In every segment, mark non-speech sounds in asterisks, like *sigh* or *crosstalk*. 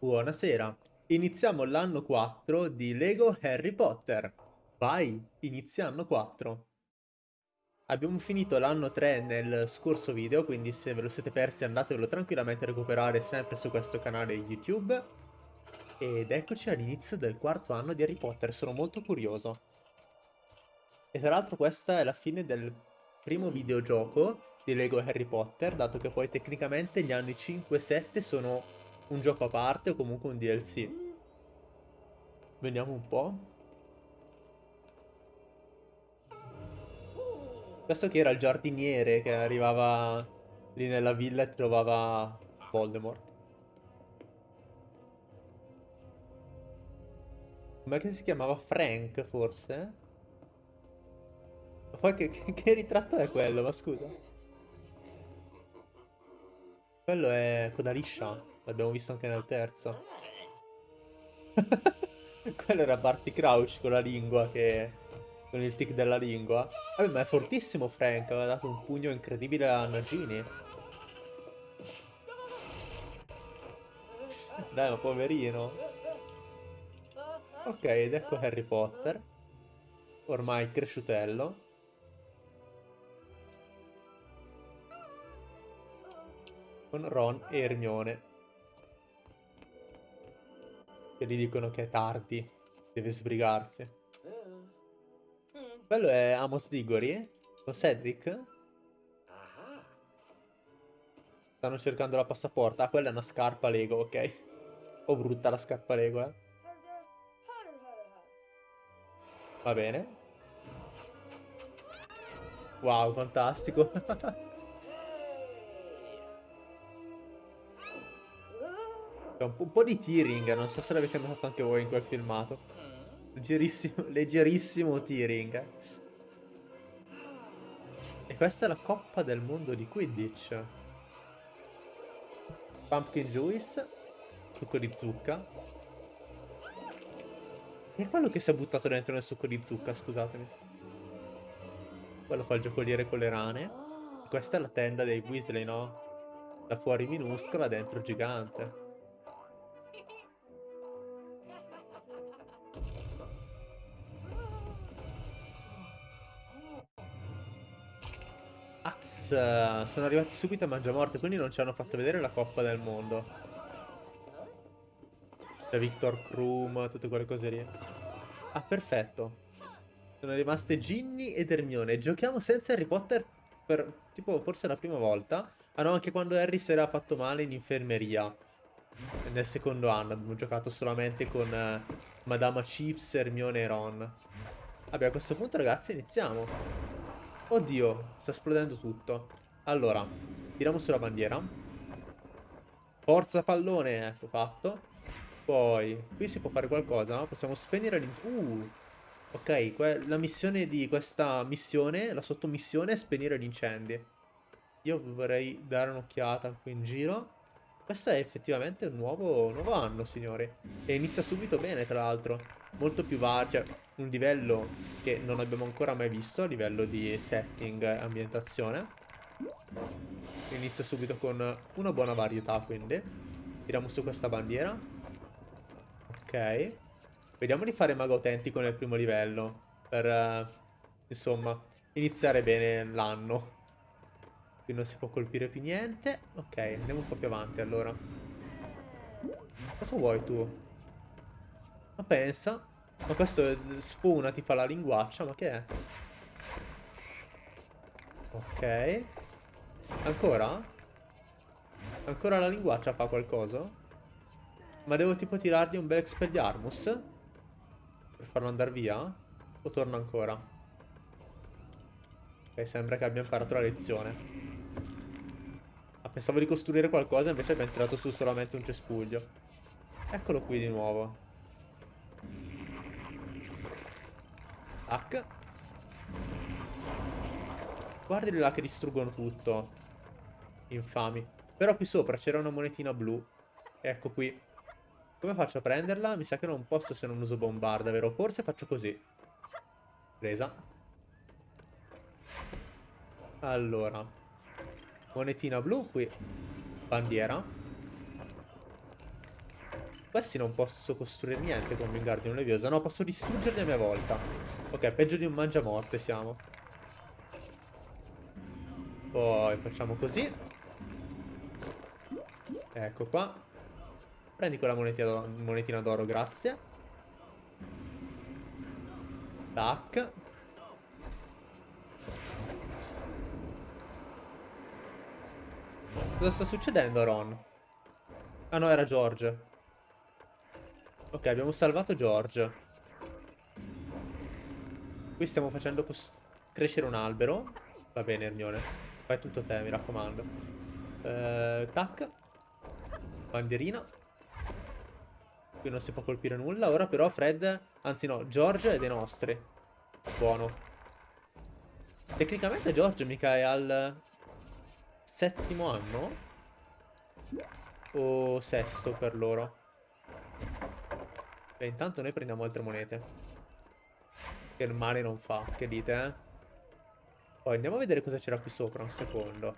Buonasera, iniziamo l'anno 4 di Lego Harry Potter. Vai, inizia anno 4. Abbiamo finito l'anno 3 nel scorso video, quindi se ve lo siete persi andatevelo tranquillamente a recuperare sempre su questo canale YouTube. Ed eccoci all'inizio del quarto anno di Harry Potter, sono molto curioso. E tra l'altro questa è la fine del primo videogioco di Lego Harry Potter, dato che poi tecnicamente gli anni 5 e 7 sono un gioco a parte o comunque un DLC. Vediamo un po'. Questo che era il giardiniere che arrivava lì nella villa e trovava Voldemort. Com'è che si chiamava? Frank, forse? Ma poi che, che, ritratto è quello? Ma scusa. Quello è Codaliscia. L'abbiamo visto anche nel terzo. *laughs* Quello era Barty Crouch con la lingua che... Con il tic della lingua. Vabbè, ma è fortissimo Frank. Aveva dato un pugno incredibile a Nagini. Dai, ma poverino. Ok, ed ecco Harry Potter. Ormai cresciutello. Con Ron e Hermione che gli dicono che è tardi, deve sbrigarsi. Quello è Amos Diggory? Con Cedric? Stanno cercando la passaporta. Ah, quella è una scarpa Lego, ok. Un po' brutta la scarpa Lego, eh. Va bene. Wow, fantastico. *laughs* Un, un po' di tearing, non so se l'avete notato anche voi in quel filmato. Leggerissimo, leggerissimo tearing. E questa è la coppa del mondo di Quidditch. Pumpkin Juice. Succo di zucca. E quello che si è buttato dentro nel succo di zucca, scusatemi. Quello fa il giocoliere con le rane. Questa è la tenda dei Weasley, no? Da fuori minuscola, dentro gigante. Az, sono arrivati subito a Mangiamorte, quindi non ci hanno fatto vedere la Coppa del Mondo. C'è Victor Krum, tutte quelle cose lì. Ah, perfetto. Sono rimaste Ginny ed Hermione. Giochiamo senza Harry Potter per, tipo, forse la prima volta. Ah no, anche quando Harry si era fatto male in infermeria. Nel secondo anno abbiamo giocato solamente con uh, Madama Chips, Hermione e Ron. Vabbè, a questo punto, ragazzi, iniziamo. Oddio, sta esplodendo tutto. Allora, tiriamo sulla bandiera. Forza pallone, ecco fatto. Poi, qui si può fare qualcosa, Possiamo spegnere l'in... Uh, ok, la missione di questa missione, la sottomissione è spegnere gli incendi. Io vorrei dare un'occhiata qui in giro. Questo è effettivamente un nuovo, nuovo anno, signori. E inizia subito bene, tra l'altro. Molto più vario, cioè un livello che non abbiamo ancora mai visto, a livello di setting e ambientazione. Inizia subito con una buona varietà, quindi. Tiriamo su questa bandiera. Ok. Vediamo di fare mago autentico nel primo livello. Per, uh, insomma, iniziare bene l'anno. Qui non si può colpire più niente. Ok, andiamo un po' più avanti allora. Cosa vuoi tu? Ma pensa. Ma questo spuna, ti fa la linguaccia, ma che è? Ok. Ancora? Ancora la linguaccia fa qualcosa? Ma devo tipo tirargli un bel Expelliarmus? Per farlo andare via? O torna ancora? Ok, sembra che abbia imparato la lezione. Pensavo di costruire qualcosa, invece abbiamo tirato su solamente un cespuglio. Eccolo qui di nuovo. Tac. Guardali là che distruggono tutto. Infami. Però qui sopra c'era una monetina blu. Ecco qui. Come faccio a prenderla? Mi sa che non posso se non uso bombarda, vero? Forse faccio così. Presa. Allora. Monetina blu qui. Bandiera. questi non posso costruire niente con Wingardium Leviosa. No, posso distruggerli a mia volta. Ok, peggio di un mangiamorte siamo. Poi facciamo così. Ecco qua. Prendi quella monetina d'oro, grazie. Tac. Cosa sta succedendo, Ron? Ah no, era George. Ok, abbiamo salvato George. Qui stiamo facendo crescere un albero. Va bene, Ermione. Fai tutto te, mi raccomando. Eh, tac. Bandierina. Qui non si può colpire nulla. Ora però Fred... Anzi no, George è dei nostri. Buono. Tecnicamente George mica è al settimo anno? O sesto per loro? Beh, intanto noi prendiamo altre monete. Che il male non fa, che dite, eh? Poi andiamo a vedere cosa c'era qui sopra, un secondo.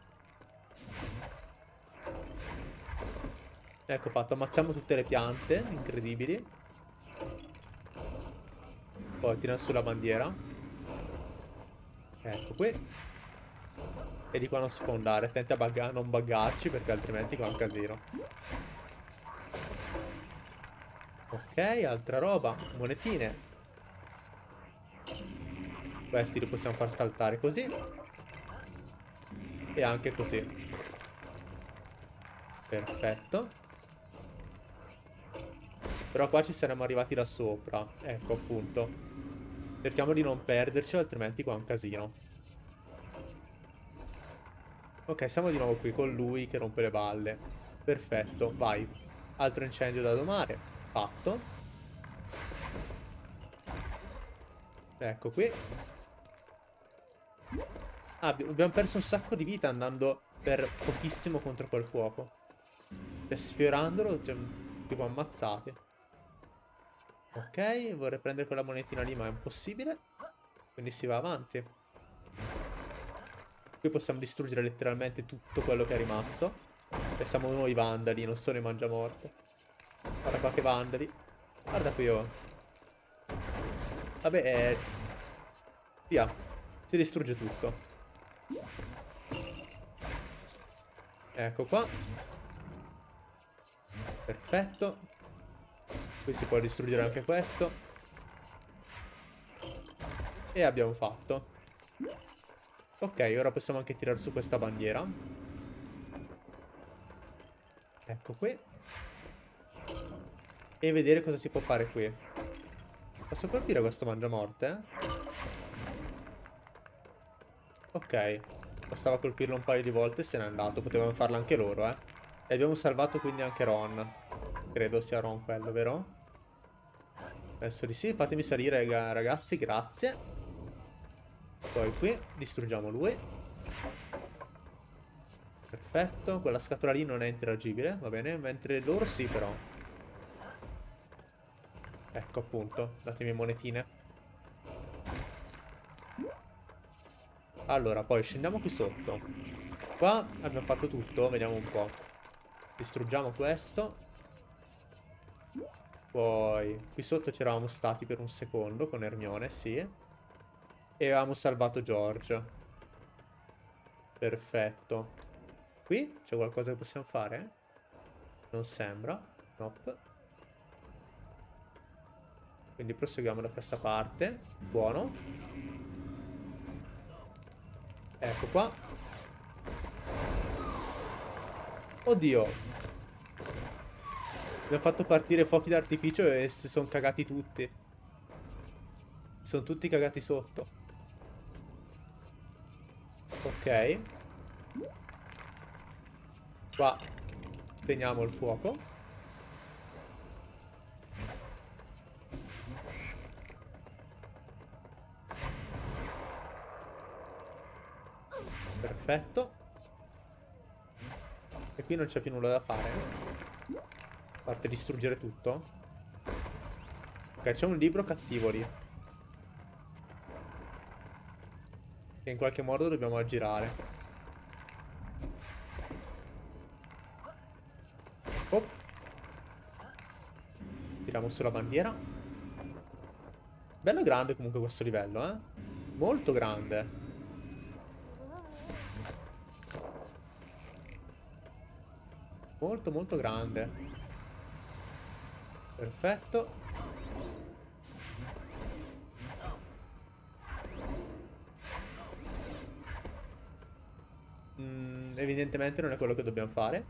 Ecco fatto, ammazziamo tutte le piante, incredibili. Poi tira su la bandiera. Ecco qui. E di qua non si può andare. Attenti a bugga non buggarci perché altrimenti qua è un casino. Ok, altra roba. Monetine. Questi li possiamo far saltare così. E anche così. Perfetto. Però qua ci saremmo arrivati da sopra. Ecco appunto. Cerchiamo di non perderci altrimenti qua è un casino. Ok, siamo di nuovo qui con lui che rompe le balle. Perfetto, vai. Altro incendio da domare. Fatto. Ecco qui. Ah, abbiamo perso un sacco di vita andando per pochissimo contro quel fuoco. E sfiorandolo, cioè, tipo ammazzati. Ok, vorrei prendere quella monetina lì, ma è impossibile. Quindi si va avanti. Qui possiamo distruggere letteralmente tutto quello che è rimasto. E siamo noi vandali, non sono i mangiamorte. Guarda qua che vandali. Guarda qui oh. Vabbè, eh... Via. Si distrugge tutto. Ecco qua. Perfetto. Qui si può distruggere anche questo. E abbiamo fatto. Ok, ora possiamo anche tirare su questa bandiera. Ecco qui. E vedere cosa si può fare qui. Posso colpire questo mangiamorte? Ok. Bastava colpirlo un paio di volte e se n'è andato. Potevano farlo anche loro, eh. E abbiamo salvato quindi anche Ron. Credo sia Ron quello, vero? Adesso di sì. Fatemi salire, ragazzi. Grazie. Poi qui distruggiamo lui. Perfetto, quella scatola lì non è interagibile, va bene, mentre loro sì però. Ecco appunto, datemi monetine. Allora, poi scendiamo qui sotto. Qua abbiamo fatto tutto, vediamo un po'. Distruggiamo questo. Poi, qui sotto c'eravamo stati per un secondo con Ermione, sì. E avevamo salvato George. Perfetto. Qui c'è qualcosa che possiamo fare? Non sembra. Nope. Quindi proseguiamo da questa parte. Buono. Ecco qua. Oddio. Abbiamo fatto partire fuochi d'artificio e si sono cagati tutti. Sono tutti cagati sotto. Ok. Qua teniamo il fuoco. Perfetto. E qui non c'è più nulla da fare. A parte distruggere tutto. Ok, c'è un libro cattivo lì. Che in qualche modo dobbiamo aggirare. Oh. Tiriamo sulla bandiera. Bello grande comunque questo livello, eh. Molto grande. Molto molto grande. Perfetto. Mm, evidentemente non è quello che dobbiamo fare.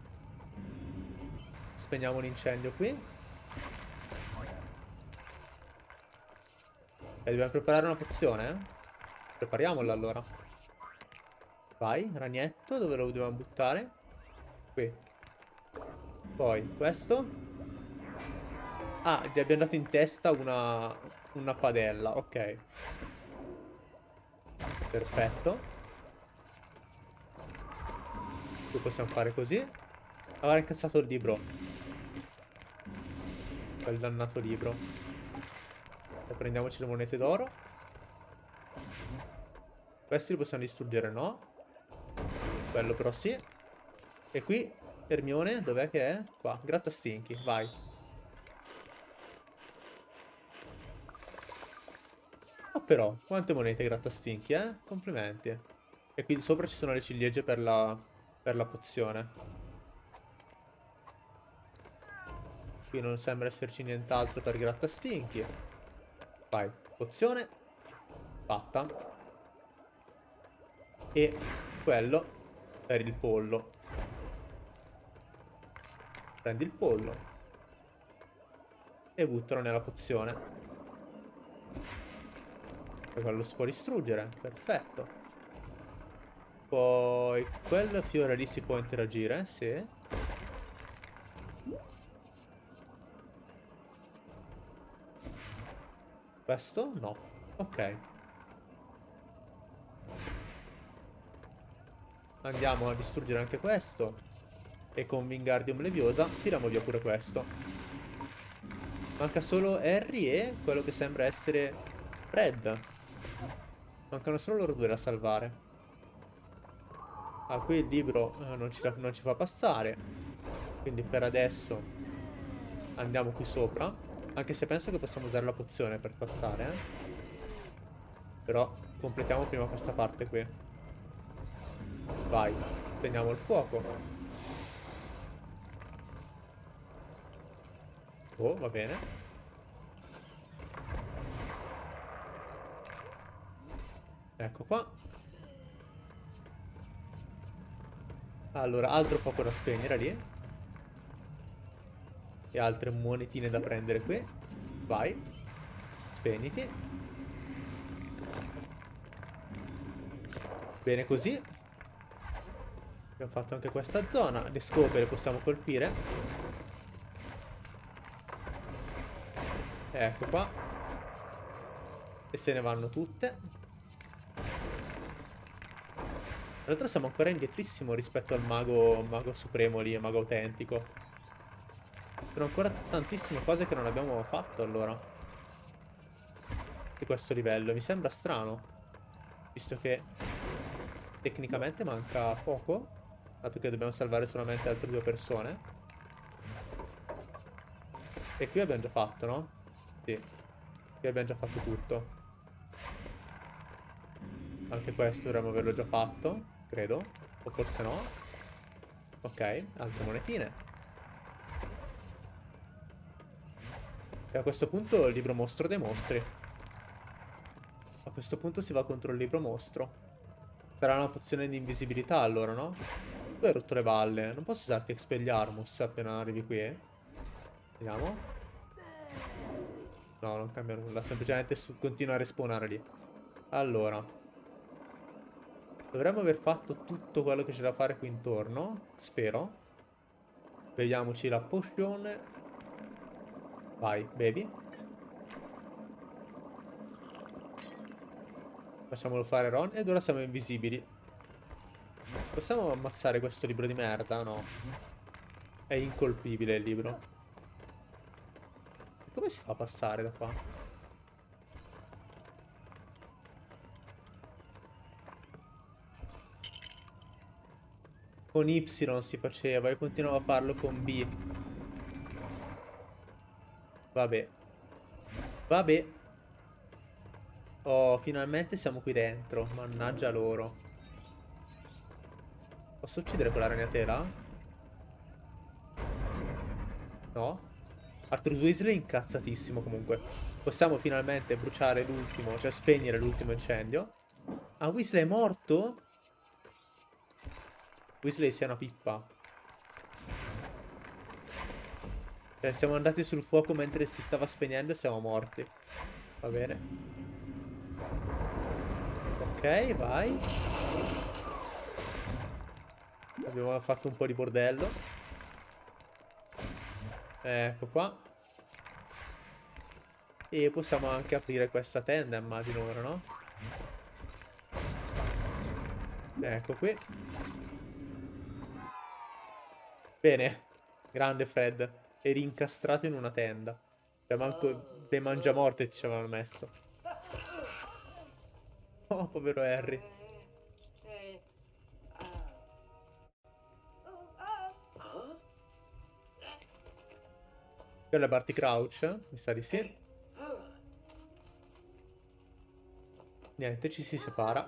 Spegniamo l'incendio qui. E dobbiamo preparare una pozione, eh? Prepariamola allora. Vai, ragnetto, dove lo dobbiamo buttare? Qui. Poi questo. Ah, gli abbiamo dato in testa una, una padella, ok. Perfetto. Qui possiamo fare così. Avrà incazzato il libro. Quel dannato libro. E prendiamoci le monete d'oro. Questi li possiamo distruggere, no? Quello però sì. E qui Ermione, dov'è che è? Qua, grattastinchi, vai. Oh però, quante monete grattastinchi, eh? Complimenti. E qui sopra ci sono le ciliegie per la, per la pozione. Qui non sembra esserci nient'altro per grattastinchi. Vai, pozione. Fatta. E quello per il pollo. Prendi il pollo. E buttalo nella pozione. Poi quello si può distruggere. Perfetto. Poi quel fiore lì si può interagire, sì. Questo? No. Ok. Andiamo a distruggere anche questo. E con Wingardium Leviosa tiriamo via pure questo. Manca solo Harry e quello che sembra essere Fred. Mancano solo loro due da salvare. Ah, qui il libro eh, non, ci, non ci fa passare. Quindi per adesso andiamo qui sopra. Anche se penso che possiamo usare la pozione per passare, eh. Però completiamo prima questa parte qui. Vai, spegniamo il fuoco. Oh, va bene. Ecco qua. Allora, altro poco da spegnere lì. E altre monetine da prendere qui. Vai. Spegniti. Bene così. Abbiamo fatto anche questa zona. Le scope le possiamo colpire. Ecco qua. E se ne vanno tutte. Tra l'altro siamo ancora indietrissimo rispetto al mago, mago supremo lì, mago autentico. Sono ancora tantissime cose che non abbiamo fatto allora. Di questo livello. Mi sembra strano. Visto che tecnicamente manca poco. Dato che dobbiamo salvare solamente altre due persone. E qui abbiamo già fatto, no? Sì. Qui abbiamo già fatto tutto. Anche questo dovremmo averlo già fatto, credo. O forse no. Ok, altre monetine. E a questo punto il libro mostro dei mostri. A questo punto si va contro il libro mostro. Sarà una pozione di invisibilità allora, no? Tu hai rotto le balle. Non posso usarti Expelliarmus appena arrivi qui, eh? Vediamo. No, non cambia nulla, semplicemente continua a respawnare lì. Allora. Dovremmo aver fatto tutto quello che c'è da fare qui intorno, spero. Vediamoci la potion. Vai, bevi. Facciamolo fare Ron ed ora siamo invisibili. Possiamo ammazzare questo libro di merda? No. È incolpibile il libro. Come si fa a passare da qua? Con Y si faceva e continuavo a farlo con B. Vabbè. Vabbè. Oh, finalmente siamo qui dentro. Mannaggia loro. Posso uccidere quella ragnatela? No? Arthur Weasley è incazzatissimo comunque. Possiamo finalmente bruciare l'ultimo, cioè spegnere l'ultimo incendio. Ah, Weasley è morto? Weasley sia una pippa. Cioè, siamo andati sul fuoco mentre si stava spegnendo e siamo morti. Va bene. Ok, vai. Abbiamo fatto un po' di bordello. Ecco qua. E possiamo anche aprire questa tenda, immagino ora, no? Ecco qui. Bene. Grande Fred. Eri incastrato in una tenda. Cioè, manco dei mangiamorte ci avevano messo. Oh, povero Harry. Quella è Barty Crouch? Mi sa di sì. Niente, ci si separa.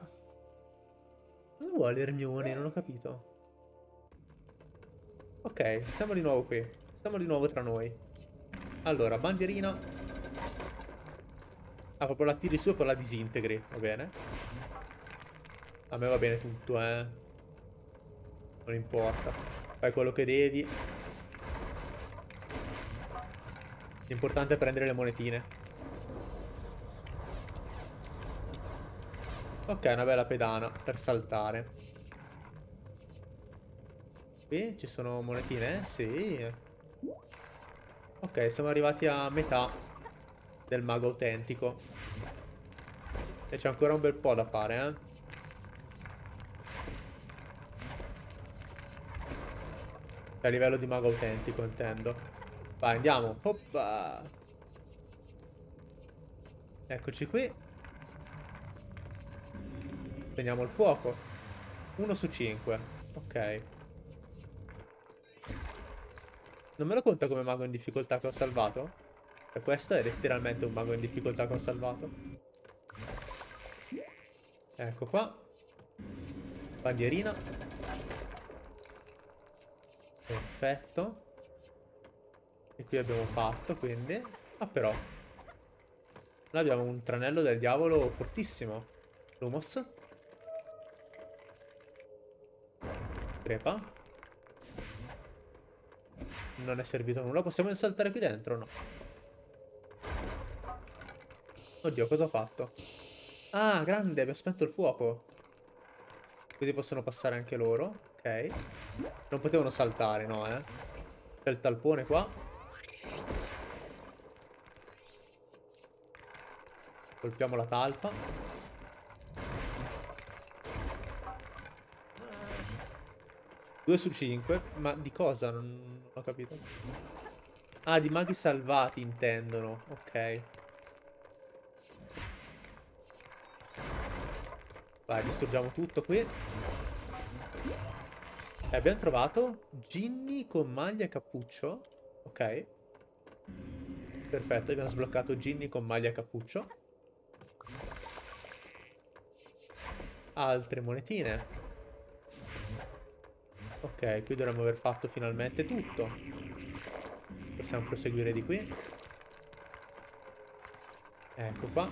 Cosa vuole Hermione? Non ho capito. Ok, siamo di nuovo qui. Siamo di nuovo tra noi. Allora, bandierina. Ah, proprio la tiri su e poi la disintegri, va bene. A me va bene tutto, eh. Non importa. Fai quello che devi. L'importante è prendere le monetine. Ok, una bella pedana per saltare. Qui ci sono monetine? Sì. Ok, siamo arrivati a metà del mago autentico. E c'è ancora un bel po' da fare, eh. A livello di mago autentico, intendo. Vai, andiamo. Hoppa. Eccoci qui. Prendiamo il fuoco. 1 su 5. Ok. Non me lo conta come mago in difficoltà che ho salvato? E questo è letteralmente un mago in difficoltà che ho salvato. Ecco qua. Bandierina. Perfetto. E qui abbiamo fatto, quindi... Ah, però. Noi abbiamo un tranello del diavolo fortissimo. Lumos. Crepa. Non è servito a nulla. Possiamo saltare qui dentro no? Oddio, cosa ho fatto? Ah, grande, mi spento il fuoco. Così possono passare anche loro. Ok. Non potevano saltare, no, eh. C'è il talpone qua. Colpiamo la talpa. Due su cinque. Ma di cosa? Non, ho capito. Ah, di maghi salvati intendono. Ok. Vai, distruggiamo tutto qui. E abbiamo trovato Ginny con maglia e cappuccio. Ok. Perfetto, abbiamo sbloccato Ginny con maglia e cappuccio. Altre monetine. Ok, qui dovremmo aver fatto finalmente tutto. Possiamo proseguire di qui. Ecco qua.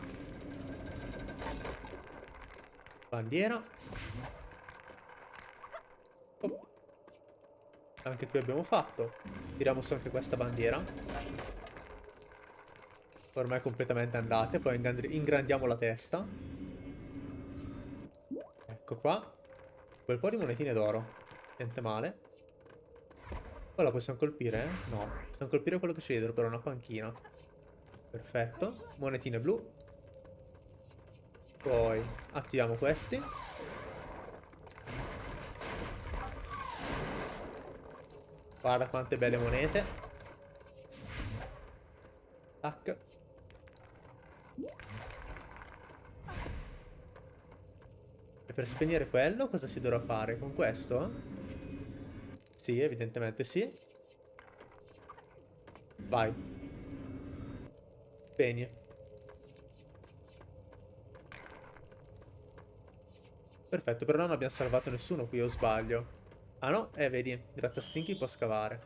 Bandiera. Oh. Anche qui abbiamo fatto. Tiriamo su anche questa bandiera. Ormai completamente andate. Poi ingrandiamo la testa. Ecco qua. Bel po' di monetine d'oro. Niente male. Poi la possiamo colpire? Eh? No. Possiamo colpire quello che c'è dietro, però una panchina. Perfetto. Monetine blu. Poi attiviamo questi. Guarda quante belle monete. Tac. E per spegnere quello cosa si dovrà fare? Con questo? Sì, evidentemente sì. Vai. Spegni. Perfetto, però non abbiamo salvato nessuno qui, o sbaglio? Ah no? Eh, vedi, Grattastinchi può scavare.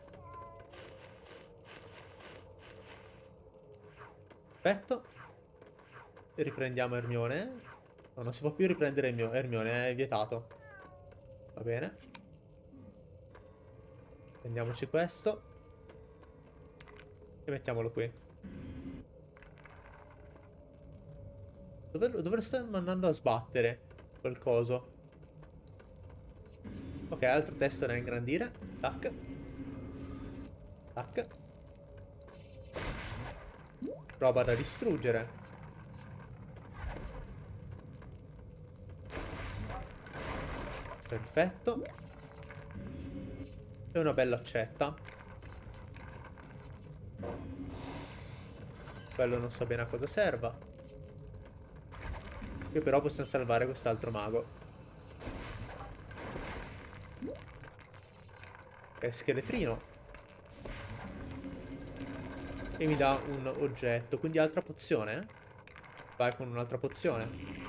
Perfetto. Riprendiamo Ermione. No, non si può più riprendere Ermione, è vietato. Va bene. Prendiamoci questo. E mettiamolo qui. Dove, dove lo stiamo andando a sbattere? Quel coso. Ok, altro testo da ingrandire. Tac. Tac. Roba da distruggere. Perfetto. E una bella accetta. Quello non so bene a cosa serva. Che però possiamo salvare quest'altro mago. È scheletrino. E mi dà un oggetto. Quindi altra pozione. Eh? Vai con un'altra pozione.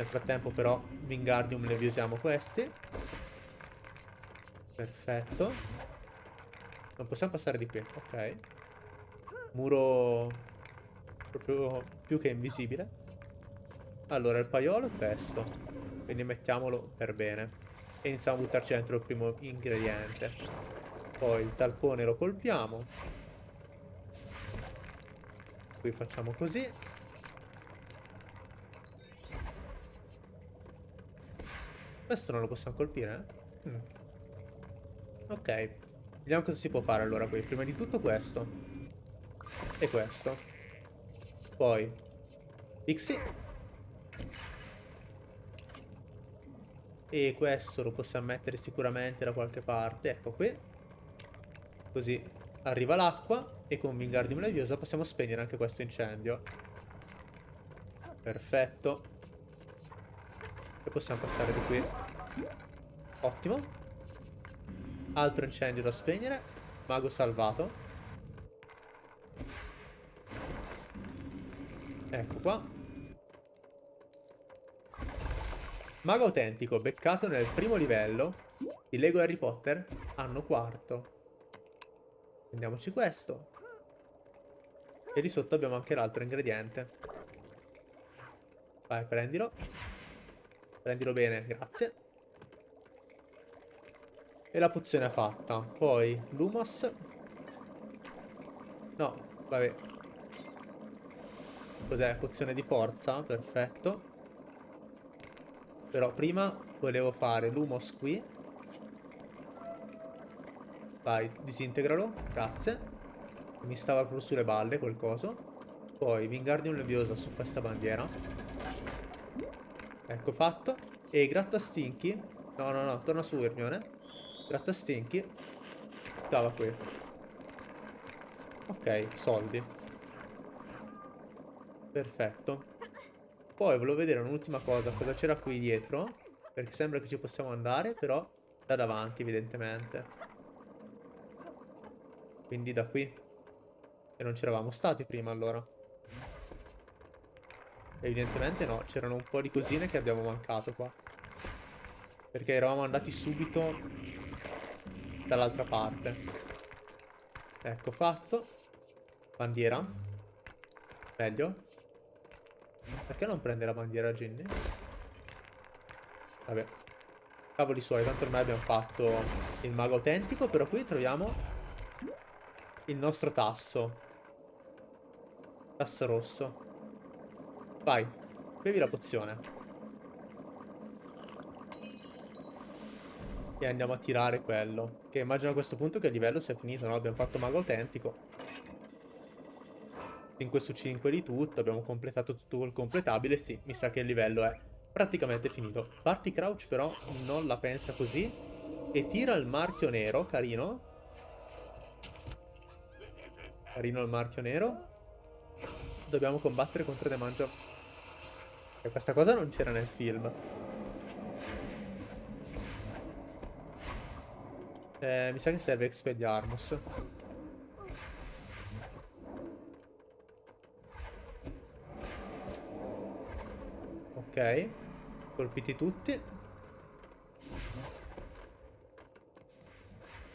Nel frattempo però Wingardium ne usiamo questi. Perfetto. Non possiamo passare di qui. Ok. Muro proprio più che invisibile. Allora il paiolo è questo. Quindi mettiamolo per bene. E iniziamo a buttarci dentro il primo ingrediente. Poi il talpone lo colpiamo. Qui facciamo così. Questo non lo possiamo colpire? Eh? Ok. Vediamo cosa si può fare allora qui. Prima di tutto questo. E questo. Poi. Pixie. E questo lo possiamo mettere sicuramente da qualche parte. Ecco qui. Così arriva l'acqua. E con Wingardium Leviosa possiamo spegnere anche questo incendio. Perfetto. E possiamo passare di qui. Ottimo. Altro incendio da spegnere. Mago salvato. Ecco qua. Mago autentico, beccato nel primo livello di Lego Harry Potter, anno quarto. Prendiamoci questo. E di sotto abbiamo anche l'altro ingrediente. Vai, prendilo. Prendilo bene, grazie. E la pozione è fatta. Poi, Lumos. No, vabbè. Cos'è? Pozione di forza, perfetto. Però prima volevo fare l'humos qui. Vai, disintegralo. Grazie. Mi stava proprio sulle balle quel coso. Poi Wingardium Leviosa su questa bandiera. Ecco fatto. E Grattastinchi. No, no, no, torna su Hermione. Grattastinchi. Scava qui. Ok, soldi. Perfetto. Poi volevo vedere un'ultima cosa, cosa c'era qui dietro. Perché sembra che ci possiamo andare, però da davanti evidentemente. Quindi da qui. E non c'eravamo stati prima allora. Evidentemente no, c'erano un po' di cosine che abbiamo mancato qua. Perché eravamo andati subito dall'altra parte. Ecco fatto. Bandiera. Meglio. Perché non prende la bandiera Ginny? Vabbè. Cavoli suoi, tanto ormai abbiamo fatto il mago autentico, però qui troviamo il nostro tasso. Tasso rosso. Vai, bevi la pozione. E andiamo a tirare quello. Che immagino a questo punto che il livello sia finito, no? Abbiamo fatto mago autentico. 5 su 5 di tutto, abbiamo completato tutto quel completabile, sì, mi sa che il livello è praticamente finito. Party Crouch però non la pensa così e tira il marchio nero, carino. Carino il marchio nero. Dobbiamo combattere contro The Mangio. E questa cosa non c'era nel film. Eh, mi sa che serve Expelliarmus. Ok. Colpiti tutti.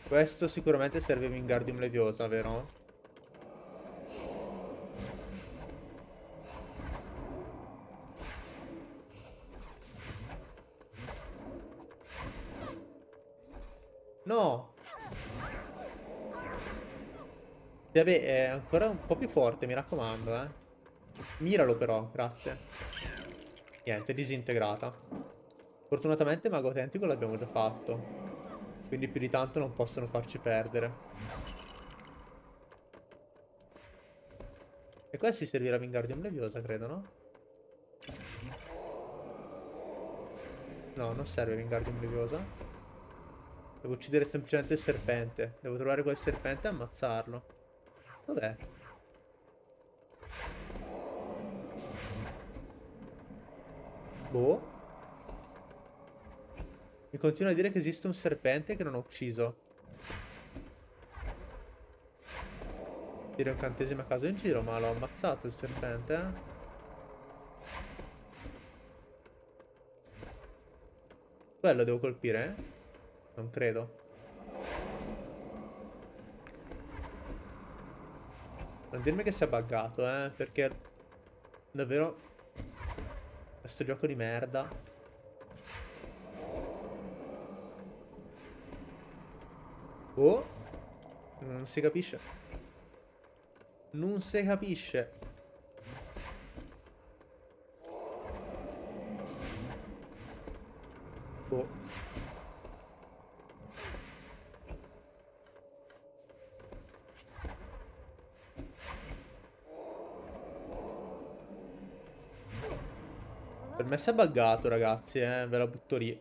Questo sicuramente serve Wingardium Leviosa, vero? Vabbè, è ancora un po' più forte, mi raccomando, eh. Miralo però, grazie. Niente, disintegrata. Fortunatamente Mago Autentico l'abbiamo già fatto. Quindi più di tanto non possono farci perdere. E qua si servirà Wingardium Leviosa, credo, no? No, non serve Wingardium Leviosa. Devo uccidere semplicemente il serpente. Devo trovare quel serpente e ammazzarlo. Dov'è? Boh. Mi continua a dire che esiste un serpente che non ho ucciso. Dire un cantesimo a caso in giro, ma l'ho ammazzato il serpente, eh? Quello devo colpire? Non credo. Non dirmi che si è buggato, eh, perché davvero questo gioco di merda. Oh. Non si capisce. Non si capisce. Me si è buggato, ragazzi, eh. Ve la butto lì.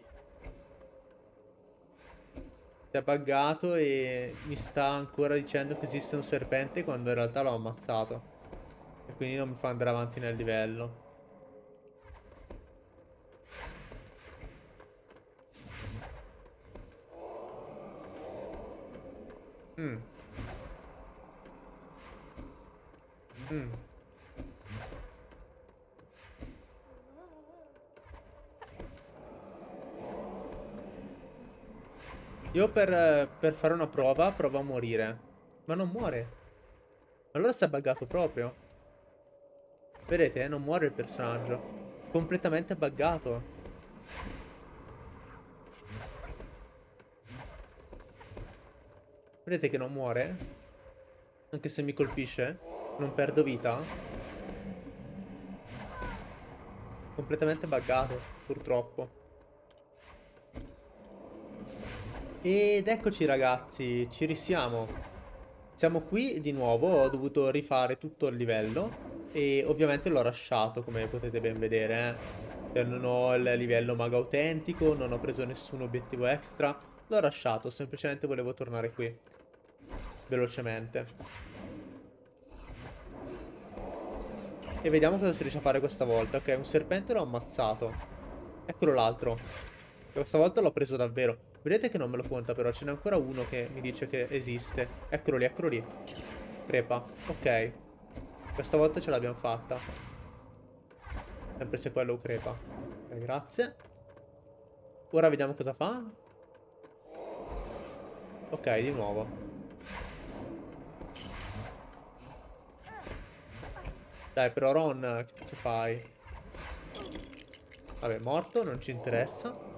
Si è buggato e mi sta ancora dicendo che esiste un serpente quando in realtà l'ho ammazzato. E quindi non mi fa andare avanti nel livello. Mm. Mm. Io per, per fare una prova provo a morire. Ma non muore. Allora si è buggato proprio. Vedete, non muore il personaggio. Completamente buggato. Vedete che non muore? Anche se mi colpisce? Non perdo vita? Completamente buggato, purtroppo. Ed eccoci ragazzi, ci risiamo. Siamo qui di nuovo, ho dovuto rifare tutto il livello e ovviamente l'ho lasciato come potete ben vedere. Eh. Non ho il livello mago autentico, non ho preso nessun obiettivo extra, l'ho lasciato, semplicemente volevo tornare qui. Velocemente. E vediamo cosa si riesce a fare questa volta. Ok, un serpente l'ho ammazzato. Eccolo l'altro. Questa volta l'ho preso davvero. Vedete che non me lo conta però, ce n'è ancora uno che mi dice che esiste. Eccolo lì, eccolo lì. Crepa. Ok. Questa volta ce l'abbiamo fatta. Sempre se quello crepa. Ok, grazie. Ora vediamo cosa fa. Ok, di nuovo. Dai, però Ron, che fai? Vabbè, morto, non ci interessa.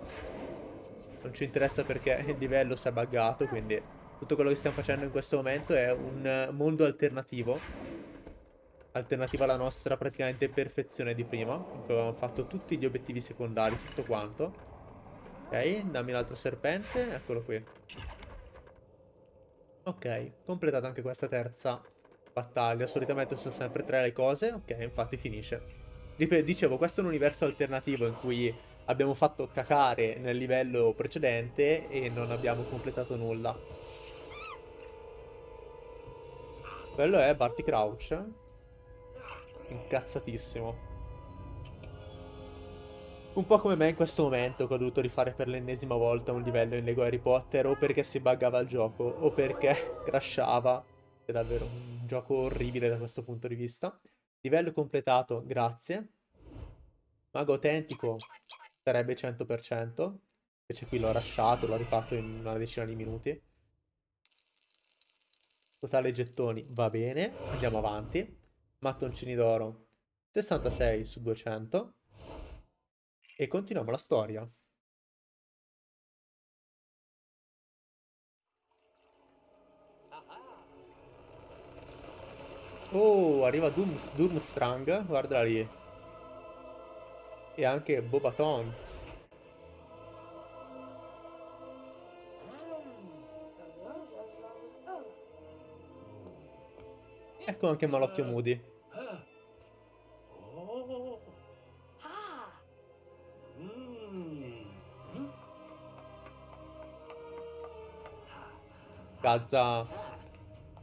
Non ci interessa perché il livello si è buggato, quindi tutto quello che stiamo facendo in questo momento è un mondo alternativo. Alternativo alla nostra praticamente perfezione di prima, in cui avevamo fatto tutti gli obiettivi secondari, tutto quanto. Ok, dammi l'altro serpente, eccolo qui. Ok, completata anche questa terza battaglia. Solitamente sono sempre tre le cose. Ok, infatti finisce. Dicevo, questo è un universo alternativo in cui abbiamo fatto cacare nel livello precedente e non abbiamo completato nulla. Quello è Barty Crouch. Incazzatissimo. Un po' come me in questo momento che ho dovuto rifare per l'ennesima volta un livello in Lego Harry Potter o perché si buggava il gioco o perché crashava. È davvero un gioco orribile da questo punto di vista. Livello completato, grazie. Mago autentico sarebbe 100%. Invece qui l'ho lasciato, l'ho rifatto in una decina di minuti. Totale gettoni va bene, andiamo avanti. Mattoncini d'oro 66 su 200. E continuiamo la storia. Oh, arriva Doom, Doomstrang, guarda lì. E anche Bobatons. Ecco anche Malocchio Moody. Gazza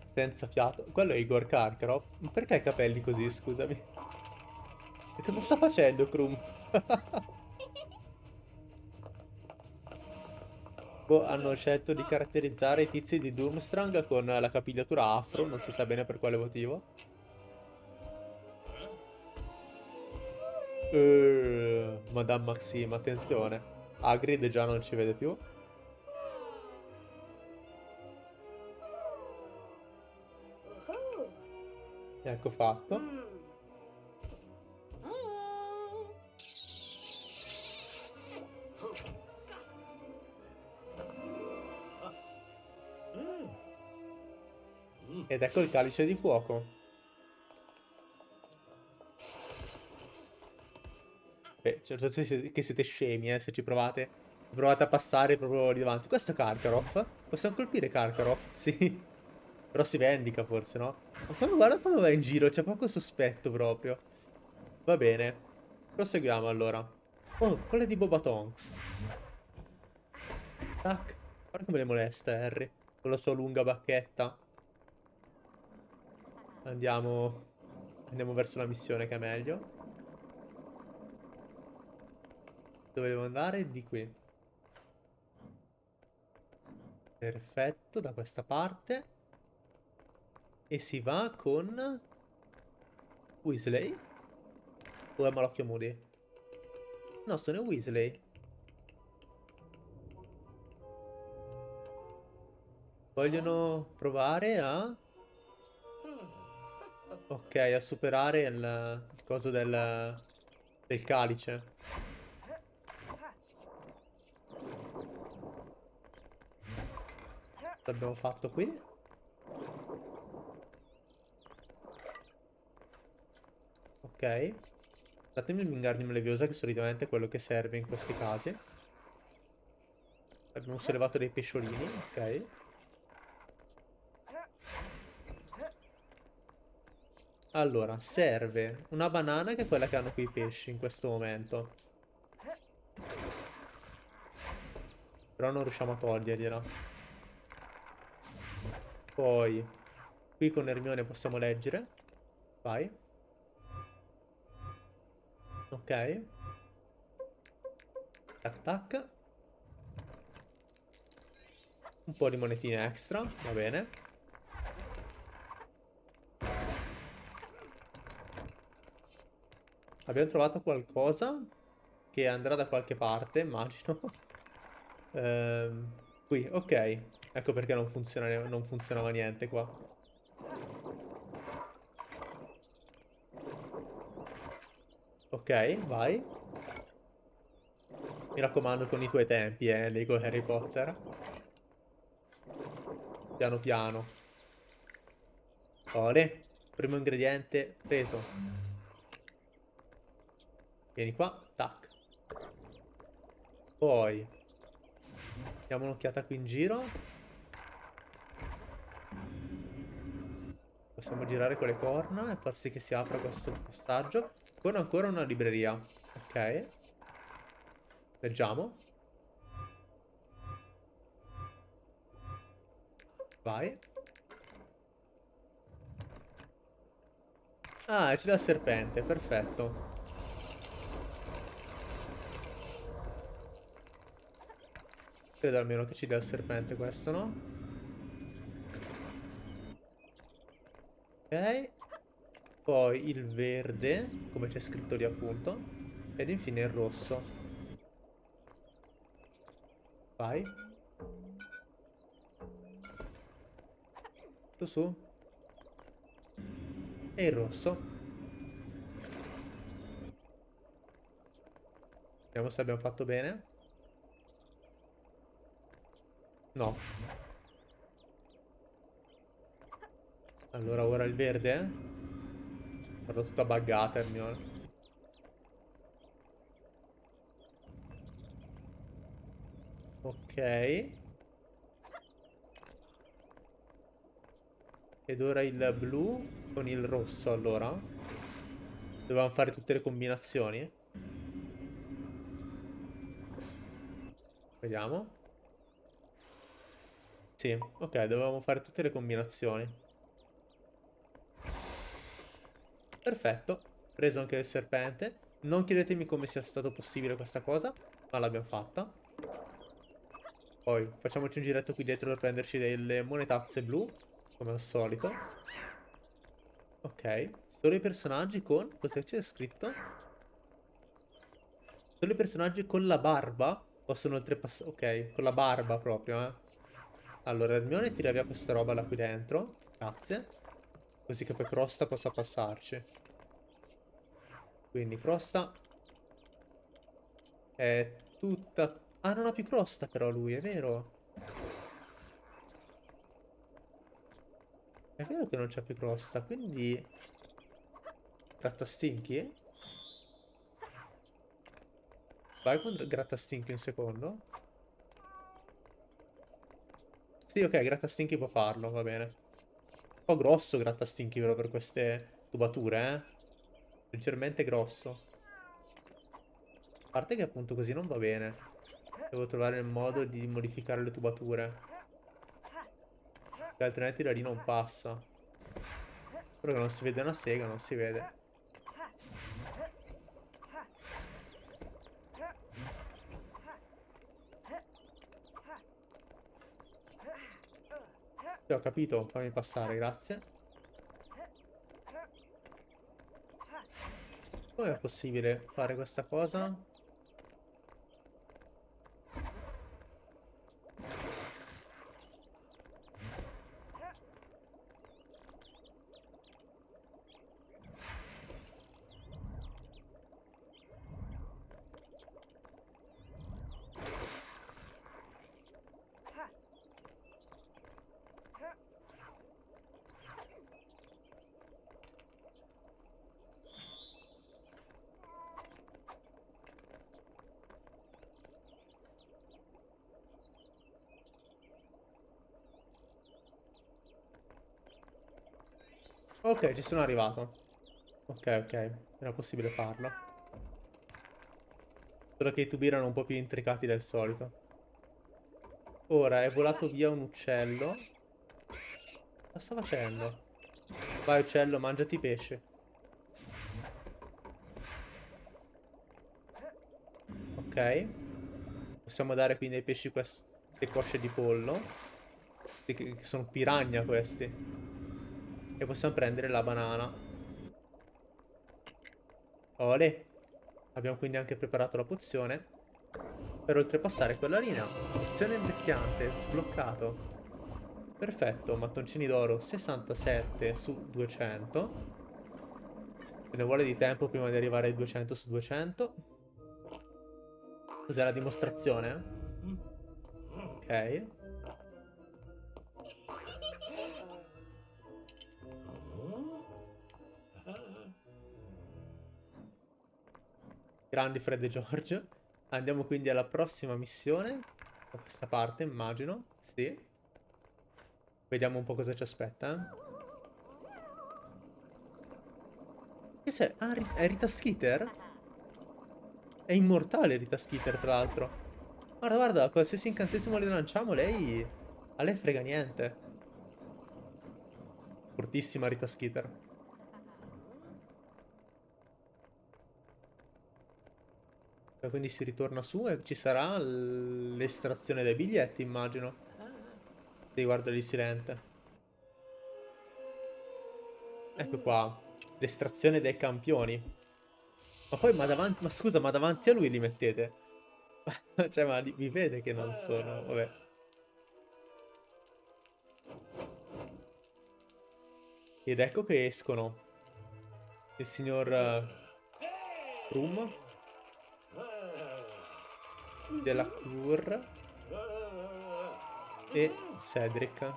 senza fiato. Quello è Igor Karkarov. Perché ha i capelli così, scusami? E cosa sta facendo, Krum? *laughs* boh, hanno scelto di caratterizzare i tizi di Doomstrang con la capigliatura afro, non si sa bene per quale motivo. Uh, Madame Maxime, attenzione. Hagrid già non ci vede più. Ecco fatto. Ed ecco il calice di fuoco. Beh, certo che siete scemi, eh, se ci provate. Provate a passare proprio lì davanti. Questo è Karkaroff? Possiamo colpire Karkaroff? Sì. Però si vendica forse, no? Ma quando guarda come va in giro, c'è poco sospetto proprio. Va bene. Proseguiamo allora. Oh, quella di Boba Tonks. Tac. Guarda come le molesta Harry. Con la sua lunga bacchetta. Andiamo... Andiamo verso la missione che è meglio. Dove devo andare? Di qui. Perfetto, da questa parte. E si va con... Weasley? O è Malocchio Moody? No, sono Weasley. Vogliono provare a... Ok, a superare il, il coso del, del calice. L'abbiamo fatto qui? Ok. Datemi il Wingardium Leviosa che solitamente è quello che serve in questi casi. Abbiamo sollevato dei pesciolini, ok. Allora, serve una banana che è quella che hanno qui i pesci in questo momento. Però non riusciamo a togliergliela. Poi, qui con Hermione possiamo leggere. Vai. Ok. Tac tac. Un po' di monetine extra, va bene. Abbiamo trovato qualcosa che andrà da qualche parte, immagino. *laughs* ehm, qui, ok. Ecco perché non, funziona, non funzionava niente qua. Ok, vai. Mi raccomando con i tuoi tempi, eh, Lego Harry Potter. Piano piano. Ore. Primo ingrediente preso. Vieni qua. Tac. Poi. Diamo un'occhiata qui in giro. Possiamo girare con le corna e far sì che si apra questo passaggio. Con ancora una libreria. Ok. Leggiamo. Vai. Ah, c'è la serpente, perfetto. Credo almeno che ci dia il serpente questo, no? Ok. Poi il verde, come c'è scritto lì appunto. Ed infine il rosso. Vai. Su su. E il rosso. Vediamo se abbiamo fatto bene. No. Allora ora il verde. Eh? Guarda tutta buggata Hermione. Ok. Ed ora il blu con il rosso allora. Dovevamo fare tutte le combinazioni. Vediamo. Sì, ok, dovevamo fare tutte le combinazioni. Perfetto, preso anche il serpente. Non chiedetemi come sia stato possibile questa cosa, ma l'abbiamo fatta. Poi facciamoci un giretto qui dietro per prenderci delle monetazze blu, come al solito. Ok, solo i personaggi con... Cos'è c'è scritto? Solo i personaggi con la barba possono oltrepassare... Ok, con la barba proprio, eh. Allora, Hermione tira via questa roba là qui dentro. Grazie. Così che poi Crosta possa passarci. Quindi Crosta è tutta... Ah, non ha più crosta però lui, è vero. È vero che non c'ha più crosta, quindi... Grattastinchi? Vai con Grattastinchi un secondo. Sì, ok, Grattastinchi può farlo, va bene. Un po' grosso Grattastinchi però per queste tubature, eh. Leggermente grosso. A parte che appunto così non va bene. Devo trovare il modo di modificare le tubature. Altrimenti la lì non passa. Però che non si vede una sega, non si vede. Sì, ho capito, fammi passare, grazie. Come è possibile fare questa cosa? Ok, ci sono arrivato. Ok, ok. Era possibile farlo. Solo che i tubi erano un po' più intricati del solito. Ora è volato via un uccello. Cosa sta facendo? Vai uccello, mangiati pesce. Ok. Possiamo dare quindi ai pesci queste cosce di pollo. Sono piranha questi. E possiamo prendere la banana. Ole. Abbiamo quindi anche preparato la pozione. Per oltrepassare quella linea. Pozione invecchiante, sbloccato. Perfetto, mattoncini d'oro 67 su 200. Ce ne vuole di tempo prima di arrivare ai 200 su 200. Cos'è la dimostrazione? Ok. Grandi Fred e George. Andiamo quindi alla prossima missione. Da questa parte, immagino. Sì. Vediamo un po' cosa ci aspetta. Eh. Che sei? Ah, è Rita Skeeter? È immortale Rita Skeeter, tra l'altro. Guarda, guarda, qualsiasi incantesimo le lanciamo, lei... A lei frega niente. Fortissima Rita Skeeter. Quindi si ritorna su e ci sarà l'estrazione dei biglietti, immagino. Riguardo lì silente. Ecco qua. L'estrazione dei campioni. Ma poi, ma davanti... Ma scusa, ma davanti a lui li mettete? *laughs* cioè, ma vi vede che non sono... Vabbè. Ed ecco che escono. Il signor... Uh, Rum. Della Cur. E Cedric.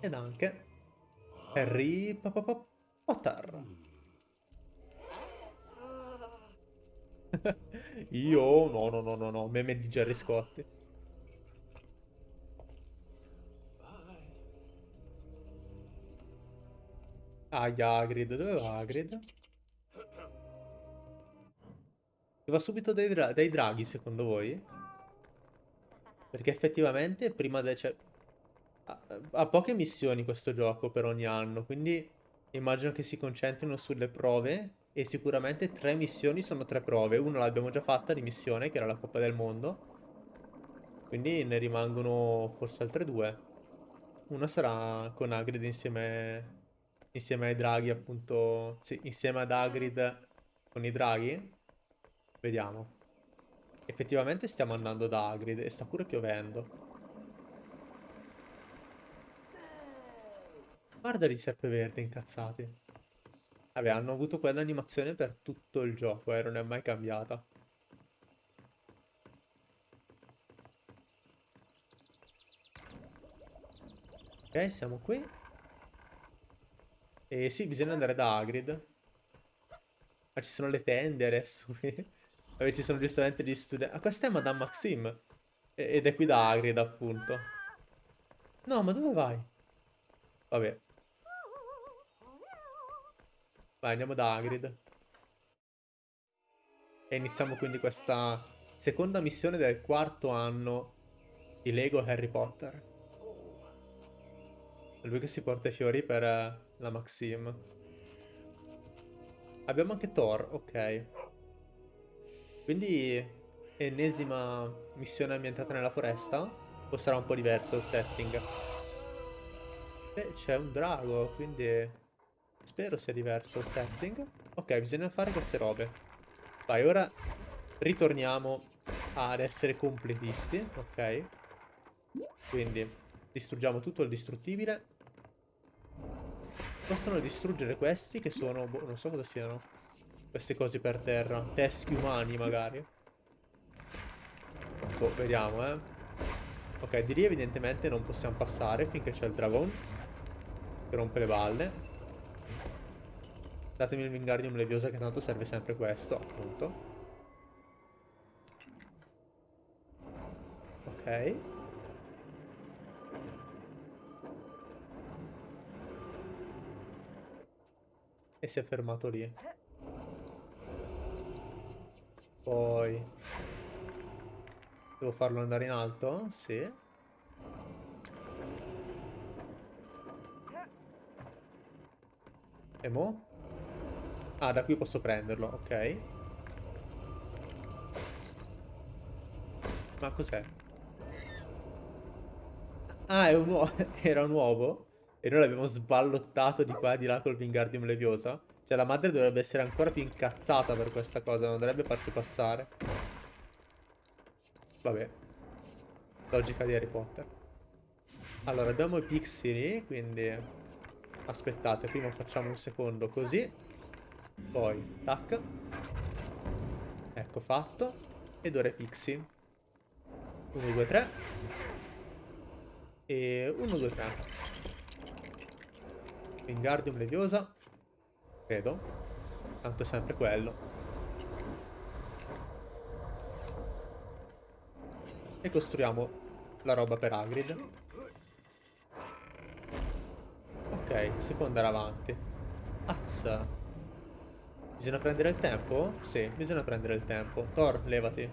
Ed anche Harry Potter. *laughs* Io no, no, no, no, no, meme di Gerry Scotti. Ah, Hagrid, dove va Hagrid? Va subito dai, dra dai draghi, secondo voi? Perché effettivamente prima de... Cioè, ha, poche missioni questo gioco per ogni anno, quindi immagino che si concentrino sulle prove e sicuramente tre missioni sono tre prove. Una l'abbiamo già fatta di missione, che era la Coppa del Mondo. Quindi ne rimangono forse altre due. Una sarà con Hagrid insieme, insieme ai draghi, appunto. Sì, insieme ad Hagrid con i draghi. Vediamo. Effettivamente stiamo andando da Hagrid e sta pure piovendo. Guarda di serpeverde incazzati. Vabbè, hanno avuto quell'animazione per tutto il gioco, eh, non è mai cambiata. Ok, siamo qui. E sì, bisogna andare da Hagrid. Ma ci sono le tende adesso *laughs* qui. Vabbè, ci sono giustamente gli studenti. Ah, questa è Madame Maxime. Ed è qui da Hagrid, appunto. No, ma dove vai? Vabbè. Vai, andiamo da Hagrid. E iniziamo quindi questa seconda missione del quarto anno di Lego Harry Potter. È lui che si porta i fiori per eh, la Maxim. Abbiamo anche Thor, ok. Quindi ennesima missione ambientata nella foresta? O sarà un po' diverso il setting? Beh, c'è un drago, quindi Spero sia diverso il setting. Ok, bisogna fare queste robe. Vai, ora ritorniamo ad essere completisti, ok? Quindi distruggiamo tutto il distruttibile. Possono distruggere questi che sono... Boh, non so cosa siano. Queste cose per terra. Teschi umani, magari. Boh, vediamo, eh. Ok, di lì evidentemente non possiamo passare finché c'è il dragon. Che rompe le balle. Datemi il Wingardium Leviosa che tanto serve sempre questo, appunto. Ok. E si è fermato lì. Poi... Devo farlo andare in alto? Sì. E mo'? Ah, da qui posso prenderlo, ok. Ma cos'è? Ah, un. *laughs* Era un uovo? E noi l'abbiamo sballottato di qua e di là col Wingardium Leviosa? Cioè la madre dovrebbe essere ancora più incazzata per questa cosa, non dovrebbe farci passare. Vabbè. Logica di Harry Potter. Allora, abbiamo i pixie quindi... Aspettate, prima facciamo un secondo così. Poi, tac. Ecco fatto. Ed ora è Pixie. 1, 2, 3. E 1, 2, 3. Wingardium Leviosa. Credo. Tanto è sempre quello. E costruiamo la roba per Hagrid. Ok, si può andare avanti. Azza. Bisogna prendere il tempo? Sì, bisogna prendere il tempo. Thor, levati.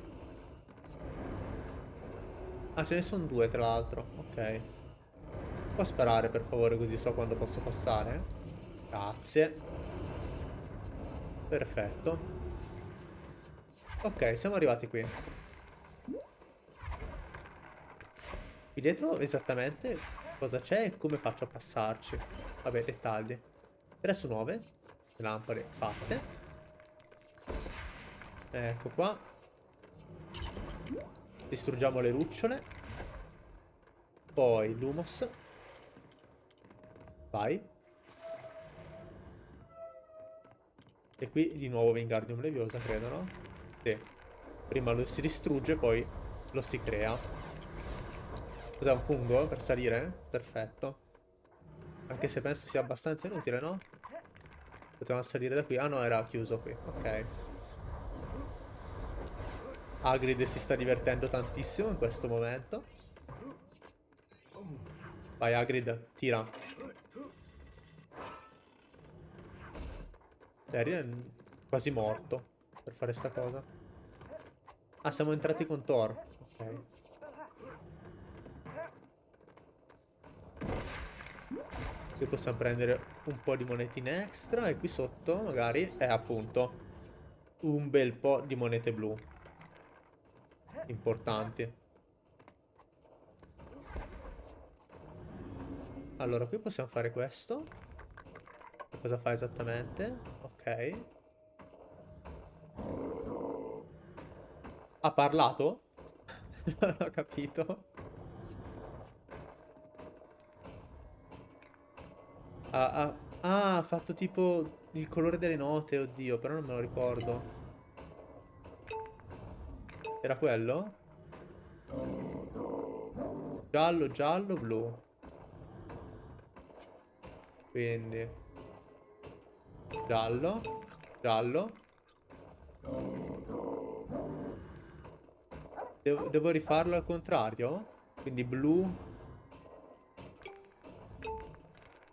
Ah, ce ne sono due tra l'altro. Ok. Può sparare per favore così so quando posso passare? Grazie. Perfetto. Ok, siamo arrivati qui. Qui dietro esattamente cosa c'è e come faccio a passarci. Vabbè, dettagli. 3 su 9. Lampade fatte. Ecco qua. Distruggiamo le lucciole. Poi l'humos. Vai. E qui di nuovo Wingardium Leviosa, credo, no? Sì. Prima lo si distrugge, poi lo si crea. Cos'è un fungo per salire? Perfetto. Anche se penso sia abbastanza inutile, no? Potevamo salire da qui. Ah no, era chiuso qui. Ok. Hagrid si sta divertendo tantissimo in questo momento. Vai Hagrid, tira. Harry è quasi morto per fare sta cosa. Ah, siamo entrati con Thor. Ok. Qui possiamo prendere un po' di monetine extra e qui sotto magari è appunto un bel po' di monete blu. Importanti. Allora, qui possiamo fare questo. Cosa fa esattamente? Ok. Ha parlato? *laughs* non ho capito. Ah, ah, ah, ha fatto tipo il colore delle note, oddio, però non me lo ricordo. Era quello? Giallo, giallo, blu. Quindi Giallo Giallo Devo, devo rifarlo al contrario? Quindi blu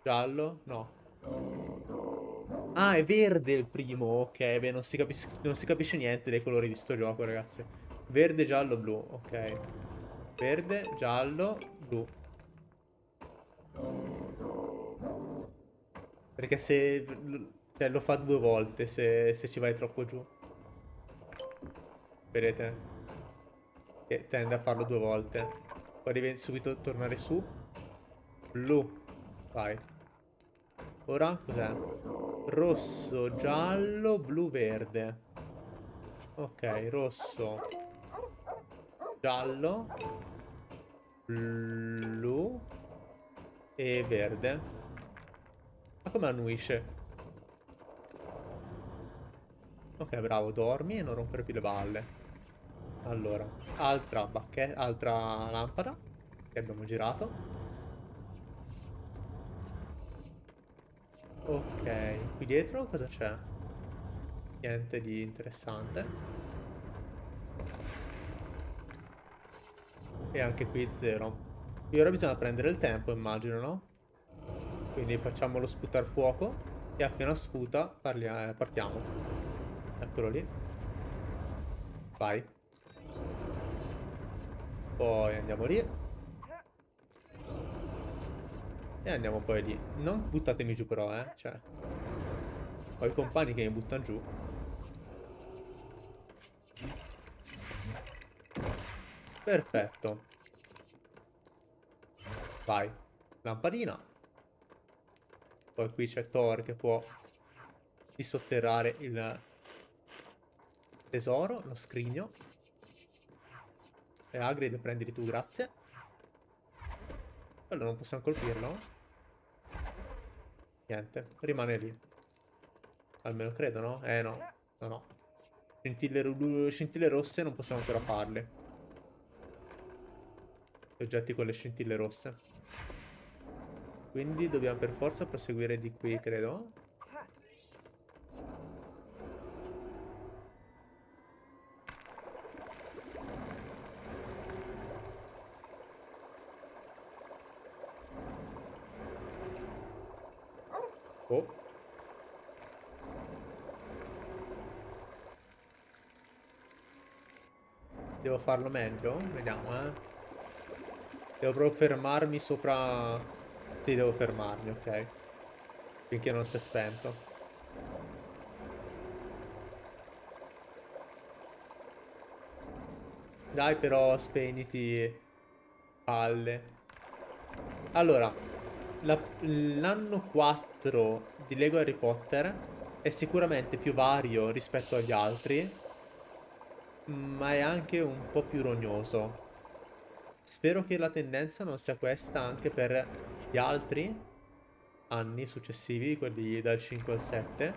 Giallo? No Ah, è verde il primo. Ok, beh, non si, non si capisce niente dei colori di sto gioco, ragazzi. Verde, giallo, blu. Ok. Verde, giallo, blu. Perché se... Cioè, lo fa due volte se, se ci vai troppo giù. Vedete? Che tende a farlo due volte. Poi devi subito tornare su. Blu. Vai. Ora cos'è? Rosso, giallo, blu, verde. Ok, rosso. Giallo. Blu. E verde. Ma come annuisce? Ok, bravo, dormi e non rompere più le balle. Allora, altra bacchetta, altra lampada che abbiamo girato. Ok, qui dietro cosa c'è? Niente di interessante. E anche qui zero. E ora bisogna prendere il tempo, immagino, no? Quindi facciamolo sputare fuoco. E appena sputa eh, partiamo. Eccolo lì. Vai. Poi andiamo lì. E andiamo poi lì. Non buttatemi giù però, eh. Cioè. Ho i compagni che mi buttano giù. Perfetto. Vai. Lampadina. Poi qui c'è Thor che può dissotterrare il tesoro, lo scrigno. E Hagrid prendili tu, grazie. Quello non possiamo colpirlo? Niente, rimane lì. Almeno credo, no? Eh no, no no. Scintille, scintille rosse non possiamo ancora farle. Gli oggetti con le scintille rosse. Quindi dobbiamo per forza proseguire di qui, credo. Oh. Devo farlo meglio? Vediamo, eh. Devo proprio fermarmi sopra... Sì, devo fermarmi, ok. Finché non si è spento. Dai però, spegniti... Palle. Allora, l'anno 4 di Lego Harry Potter è sicuramente più vario rispetto agli altri, ma è anche un po' più rognoso. Spero che la tendenza non sia questa anche per gli altri anni successivi, quelli dal 5 al 7.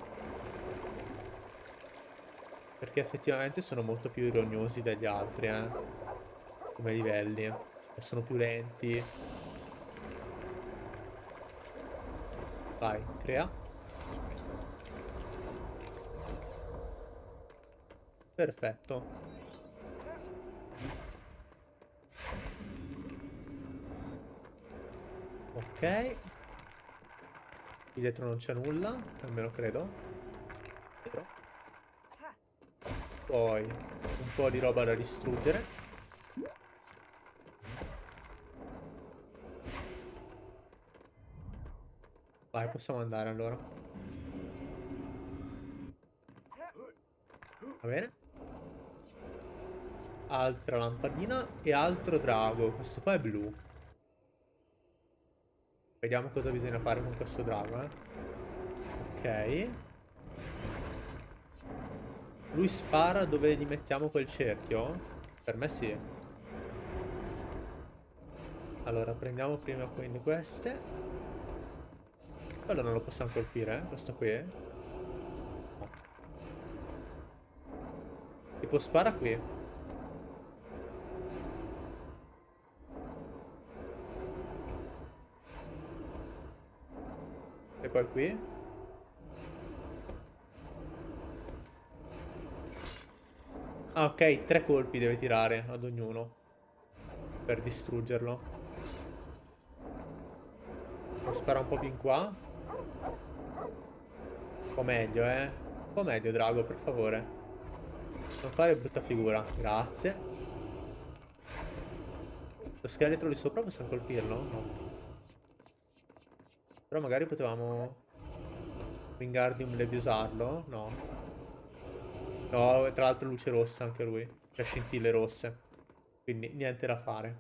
Perché effettivamente sono molto più rognosi degli altri, eh. Come livelli. E sono più lenti. Vai, crea. Perfetto. Ok. Qui dietro non c'è nulla, almeno credo. Poi un po' di roba da distruggere. Vai, possiamo andare allora. Va bene. Altra lampadina e altro drago. Questo qua è blu. Vediamo cosa bisogna fare con questo drago, eh. Ok. Lui spara dove gli mettiamo quel cerchio? Per me sì. Allora, prendiamo prima quindi queste. Quello non lo possiamo colpire, eh? Questo qui. No. Tipo spara qui. Poi qui. Ah, ok, tre colpi deve tirare ad ognuno. Per distruggerlo. Spara un po' più in qua. Un po' meglio, eh. Un po' meglio, Drago, per favore. Non fare brutta figura. Grazie. Lo scheletro lì sopra possiamo colpirlo? No. Però magari potevamo... Wingardium Leviosarlo? No. No, tra l'altro luce rossa anche lui. Cioè scintille rosse. Quindi niente da fare.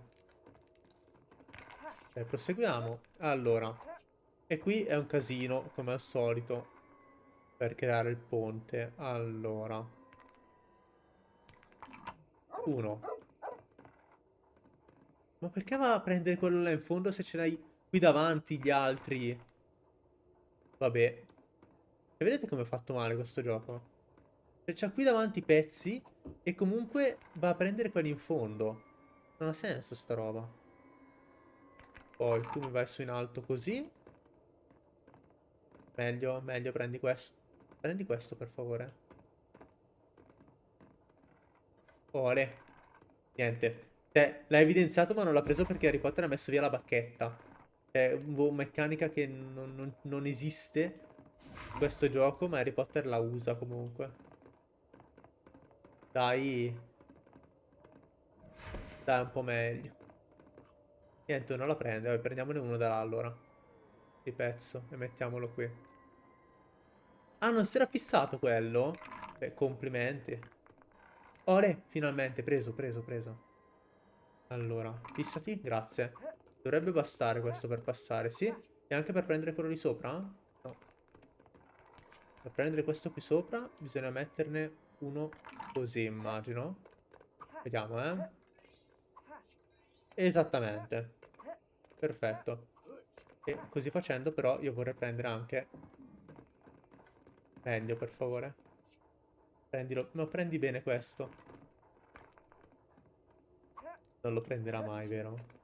Ok, proseguiamo. Allora. E qui è un casino, come al solito. Per creare il ponte. Allora. Uno. Ma perché va a prendere quello là in fondo se ce l'hai qui davanti gli altri. Vabbè. E vedete come è fatto male questo gioco? Cioè, c'ha qui davanti i pezzi e comunque va a prendere quelli in fondo. Non ha senso sta roba. Poi tu mi vai su in alto così. Meglio, meglio, prendi questo. Prendi questo per favore. Ole. Niente. Cioè, l'ha evidenziato ma non l'ha preso perché Harry Potter ha messo via la bacchetta. È una meccanica che non, non, non esiste in questo gioco, ma Harry Potter la usa comunque. Dai. Dai, un po' meglio. Niente, non la prende. Vabbè, prendiamone uno da là allora. Di pezzo. E mettiamolo qui. Ah, non si era fissato quello? Beh, complimenti. Ore, finalmente. Preso, preso, preso. Allora, fissati. Grazie. Dovrebbe bastare questo per passare, sì? E anche per prendere quello di sopra? No. Per prendere questo qui sopra bisogna metterne uno così, immagino. Vediamo, eh. Esattamente. Perfetto. E così facendo però io vorrei prendere anche... Meglio, per favore. Prendilo. Ma prendi bene questo. Non lo prenderà mai, vero?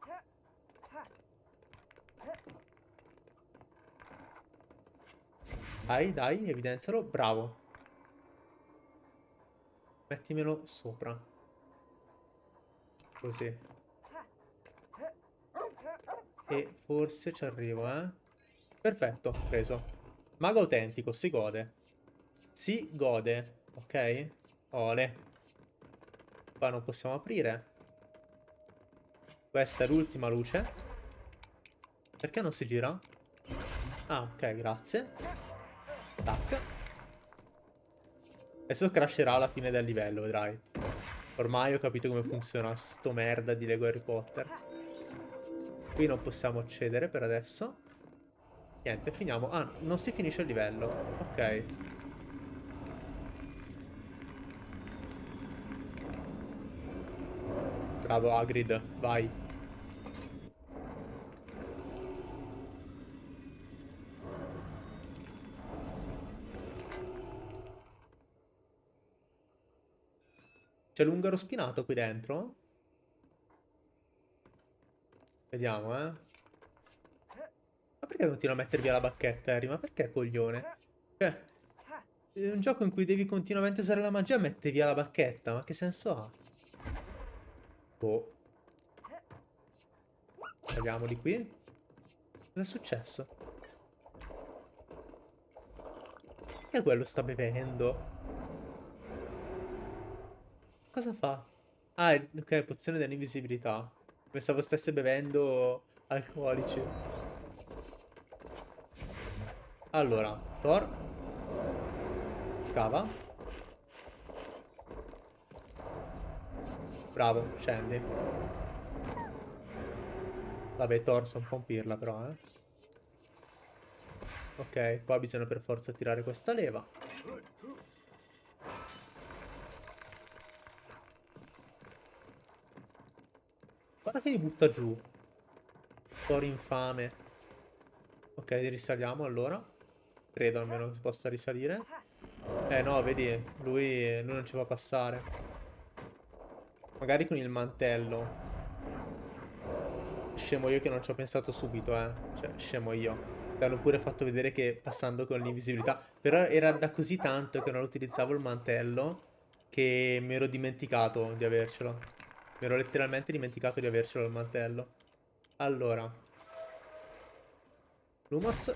Dai, dai, evidenzialo. Bravo. Mettimelo sopra. Così. E forse ci arrivo, eh. Perfetto, preso. Mago autentico, si gode. Si gode, ok? Ole. Qua non possiamo aprire. Questa è l'ultima luce. Perché non si gira? Ah, ok, grazie. Tac. Adesso crasherà alla fine del livello, vedrai. Ormai ho capito come funziona sto merda di Lego Harry Potter. Qui non possiamo accedere per adesso. Niente, finiamo. Ah, non si finisce il livello. Ok. Bravo Hagrid, vai. C'è l'ungaro spinato qui dentro? Vediamo, eh. Ma perché continua a mettere via la bacchetta, Harry? Ma perché, coglione? Cioè, è un gioco in cui devi continuamente usare la magia e mette via la bacchetta. Ma che senso ha? Boh. Andiamo di qui. Cosa è successo? Che quello sta bevendo? Cosa fa? Ah, ok, pozione dell'invisibilità. Pensavo stesse bevendo alcolici. Allora, Thor. Scava. Bravo, scendi. Vabbè, Thor sa un po' un pirla però, eh. Ok, qua bisogna per forza tirare questa leva. Che mi butta giù. Tori infame. Ok, risaliamo allora. Credo almeno che si possa risalire. Eh no, vedi, lui, lui non ci fa passare. Magari con il mantello. Scemo io che non ci ho pensato subito, eh. Cioè, scemo io. L'hanno pure fatto vedere che passando con l'invisibilità. Però era da così tanto che non utilizzavo il mantello che mi ero dimenticato di avercelo. Mi ero letteralmente dimenticato di avercelo il mantello. Allora. Lumos.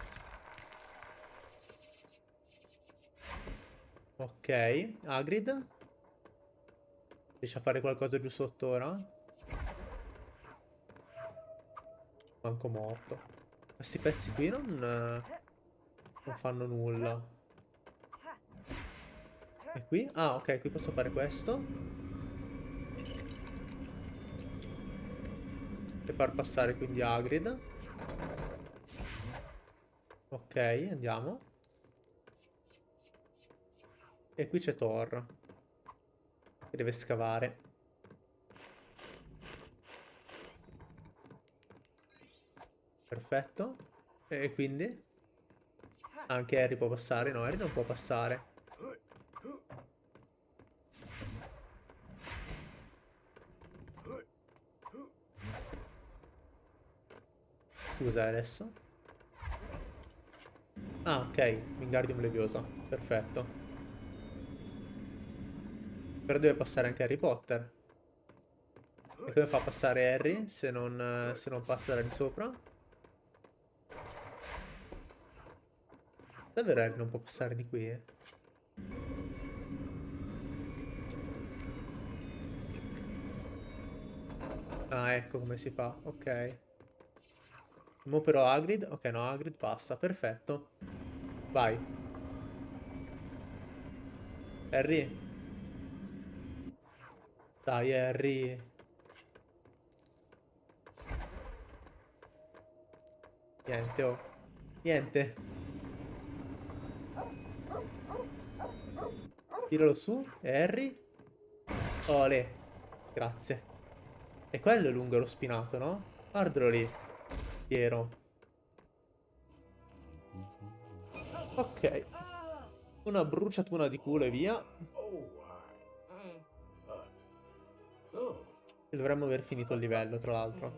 Ok. Agrid. Riesce a fare qualcosa giù sotto ora? Manco morto. Questi pezzi qui non... Non fanno nulla. E qui? Ah, ok, qui posso fare questo. Far passare quindi Agrid. Ok, andiamo. E qui c'è Thor. Che deve scavare. Perfetto. E quindi? Anche Harry può passare? No, Harry non può passare. Scusa adesso. Ah, ok. Wingardium Leviosa. Perfetto. Però deve passare anche Harry Potter. E come fa a passare Harry se non, se non passa da lì sopra? Davvero Harry non può passare di qui, eh? Ah, ecco come si fa. Ok. Mo però Hagrid. Ok, no, Hagrid passa. Perfetto. Vai. Harry. Dai, Harry. Niente, oh. Niente. Tiralo su. Harry. Ole. Grazie. E quello è lungo lo spinato, no? Guardalo lì. Piero. Ok. Una bruciatura di culo e via. E dovremmo aver finito il livello, tra l'altro.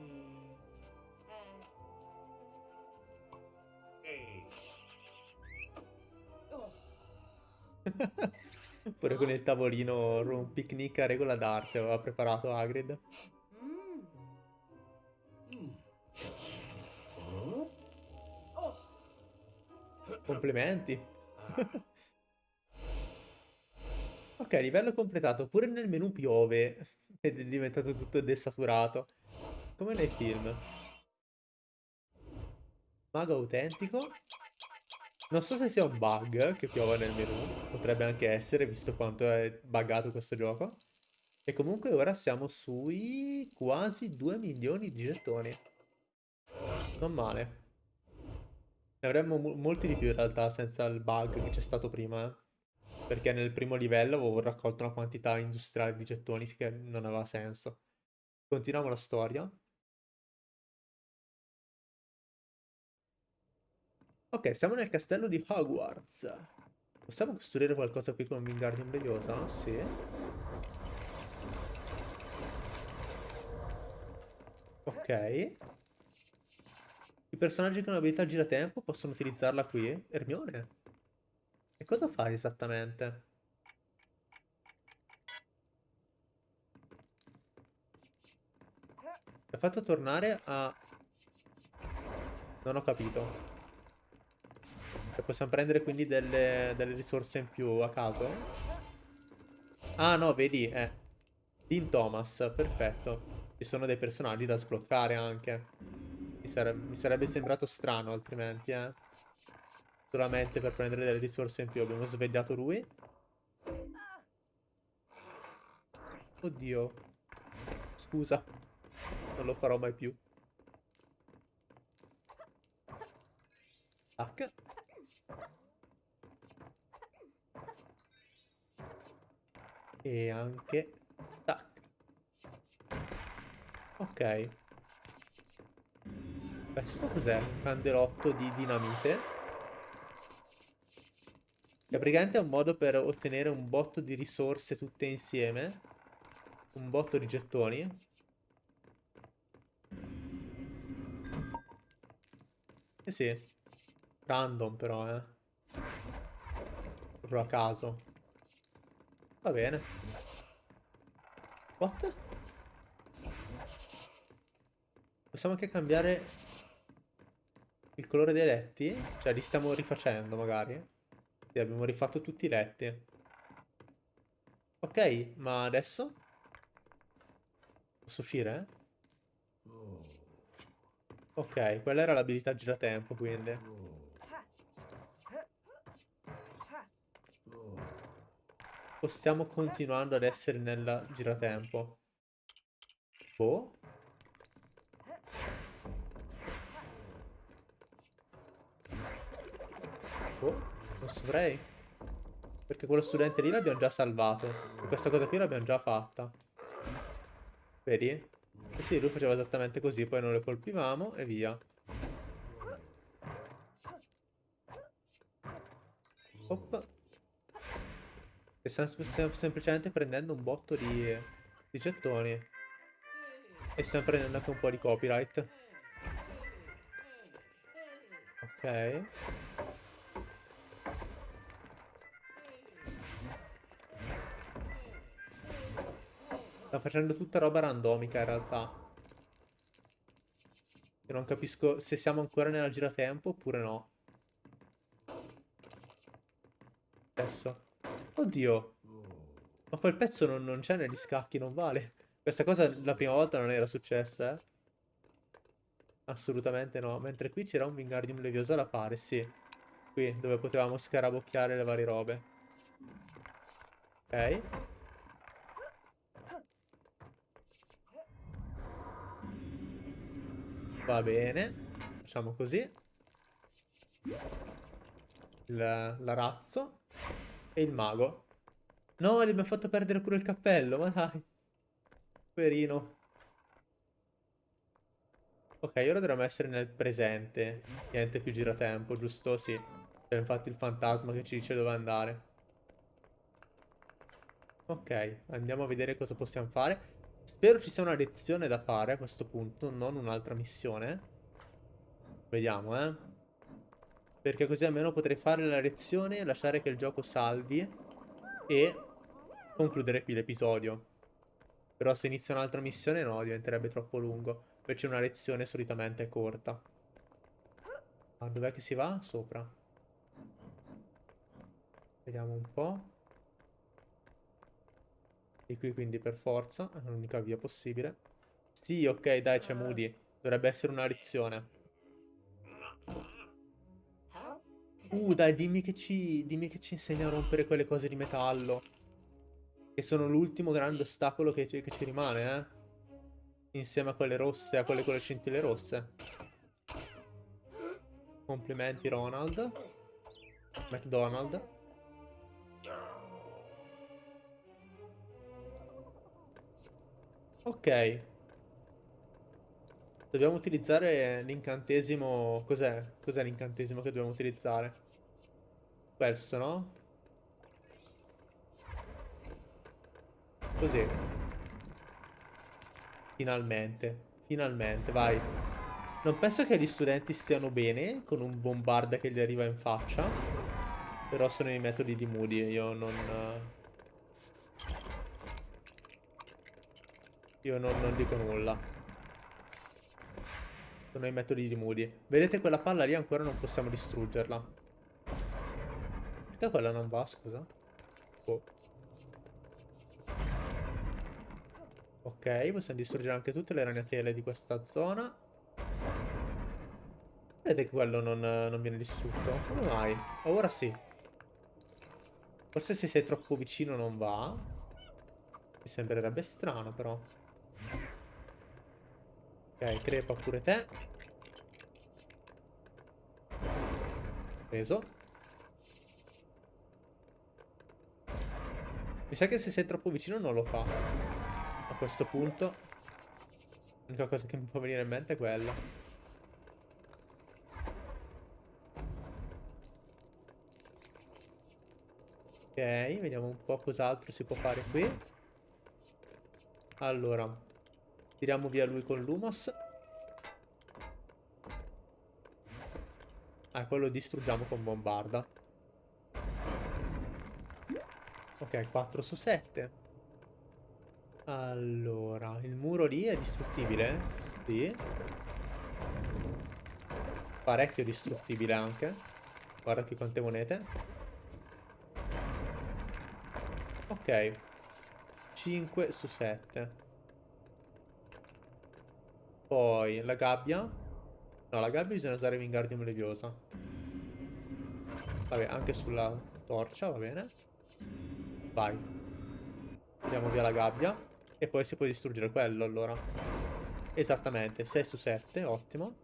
*laughs* Pure con il tavolino un picnic a regola d'arte aveva preparato Hagrid. Complimenti. ok, livello completato. Pure nel menu piove. *laughs* Ed è diventato tutto desaturato. Come nei film. Mago autentico. Non so se sia un bug che piova nel menu. Potrebbe anche essere, visto quanto è buggato questo gioco. E comunque ora siamo sui quasi 2 milioni di gettoni. Non male. Ne avremmo mo molti di più in realtà senza il bug che c'è stato prima, eh. Perché nel primo livello avevo raccolto una quantità industriale di gettoni che non aveva senso. Continuiamo la storia. Ok, siamo nel castello di Hogwarts. Possiamo costruire qualcosa qui con Wingardium Leviosa? Sì. Ok. I personaggi con abilità giratempo possono utilizzarla qui? Ermione? E cosa fai esattamente? Mi ha fatto tornare a... Non ho capito. E possiamo prendere quindi delle, delle, risorse in più a caso? Ah no, vedi, eh. Dean Thomas, perfetto. Ci sono dei personaggi da sbloccare anche. Mi, sare mi sarebbe sembrato strano altrimenti, eh. Solamente per prendere delle risorse in più. Abbiamo svegliato lui. Oddio. Scusa. Non lo farò mai più. Tac. E anche... Tac. Ok. Questo cos'è? Un candelotto di dinamite. Che praticamente è un modo per ottenere un botto di risorse tutte insieme. Un botto di gettoni. Eh sì. Random però, eh. Proprio a caso. Va bene. What? Possiamo anche cambiare colore dei letti? Cioè li stiamo rifacendo magari? Sì, abbiamo rifatto tutti i letti. Ok, ma adesso? Posso uscire? Ok, quella era l'abilità giratempo quindi. o stiamo continuando ad essere nel giratempo? Boh. Boh, non saprei. Perché quello studente lì l'abbiamo già salvato. Questa cosa qui l'abbiamo già fatta. Vedi? Eh sì, lui faceva esattamente così, poi non le colpivamo e via. Oppa. E stiamo sem semplicemente prendendo un botto di, di gettoni. E stiamo prendendo anche un po' di copyright. Ok. Sta facendo tutta roba randomica in realtà. Io non capisco se siamo ancora nella giratempo oppure no. Adesso. Oddio. Ma quel pezzo non, non c'è negli scacchi, non vale. Questa cosa la prima volta non era successa, eh. Assolutamente no. Mentre qui c'era un Wingardium Leviosa da fare, sì. Qui, dove potevamo scarabocchiare le varie robe. Ok. Va bene. Facciamo così. L'arazzo. E il mago. No, gli abbiamo fatto perdere pure il cappello, ma dai. Poverino. Ok, ora dovremmo essere nel presente. Niente più giratempo, giusto? Sì. C'è infatti il fantasma che ci dice dove andare. Ok, andiamo a vedere cosa possiamo fare. Spero ci sia una lezione da fare a questo punto, non un'altra missione. Vediamo, eh. Perché così almeno potrei fare la lezione, lasciare che il gioco salvi e concludere qui l'episodio. Però se inizia un'altra missione no, diventerebbe troppo lungo. Invece una lezione solitamente è corta. Ah, dov'è che si va? Sopra. Vediamo un po'. Di qui quindi per forza, è l'unica via possibile. Sì, ok, dai, c'è Moody. Dovrebbe essere una lezione. Uh, dai, dimmi che ci, dimmi che ci insegna a rompere quelle cose di metallo. Che sono l'ultimo grande ostacolo che, che, ci rimane, eh. Insieme a quelle rosse, a quelle con le scintille rosse. Complimenti Ronald. McDonald. Ok. Dobbiamo utilizzare l'incantesimo... Cos'è? Cos'è l'incantesimo che dobbiamo utilizzare? Questo, no? Così. Finalmente. Finalmente, vai. Non penso che gli studenti stiano bene con un bombarda che gli arriva in faccia. Però sono i metodi di Moody, io non... Io non, non dico nulla. Sono i metodi di Moody. Vedete quella palla lì ancora non possiamo distruggerla. Perché quella non va, scusa? Oh. Ok, possiamo distruggere anche tutte le ragnatele di questa zona. Vedete che quello non, non viene distrutto? Come mai? Ora sì. Forse se sei troppo vicino non va. Mi sembrerebbe strano però. Ok, crepa pure te. Preso. Mi sa che se sei troppo vicino non lo fa a questo punto. L'unica cosa che mi può venire in mente è quella. Ok, vediamo un po' cos'altro si può fare qui. Allora, tiriamo via lui con Lumos. Ah, quello distruggiamo con Bombarda. Ok, 4 su 7. Allora, il muro lì è distruttibile? Sì. Parecchio distruttibile anche. Guarda qui quante monete. Ok. 5 su 7. Poi la gabbia. No, la gabbia bisogna usare Wingardium Leviosa. Vabbè, anche sulla torcia, va bene. Vai. Andiamo via la gabbia. E poi si può distruggere quello allora. Esattamente, 6 su 7, ottimo.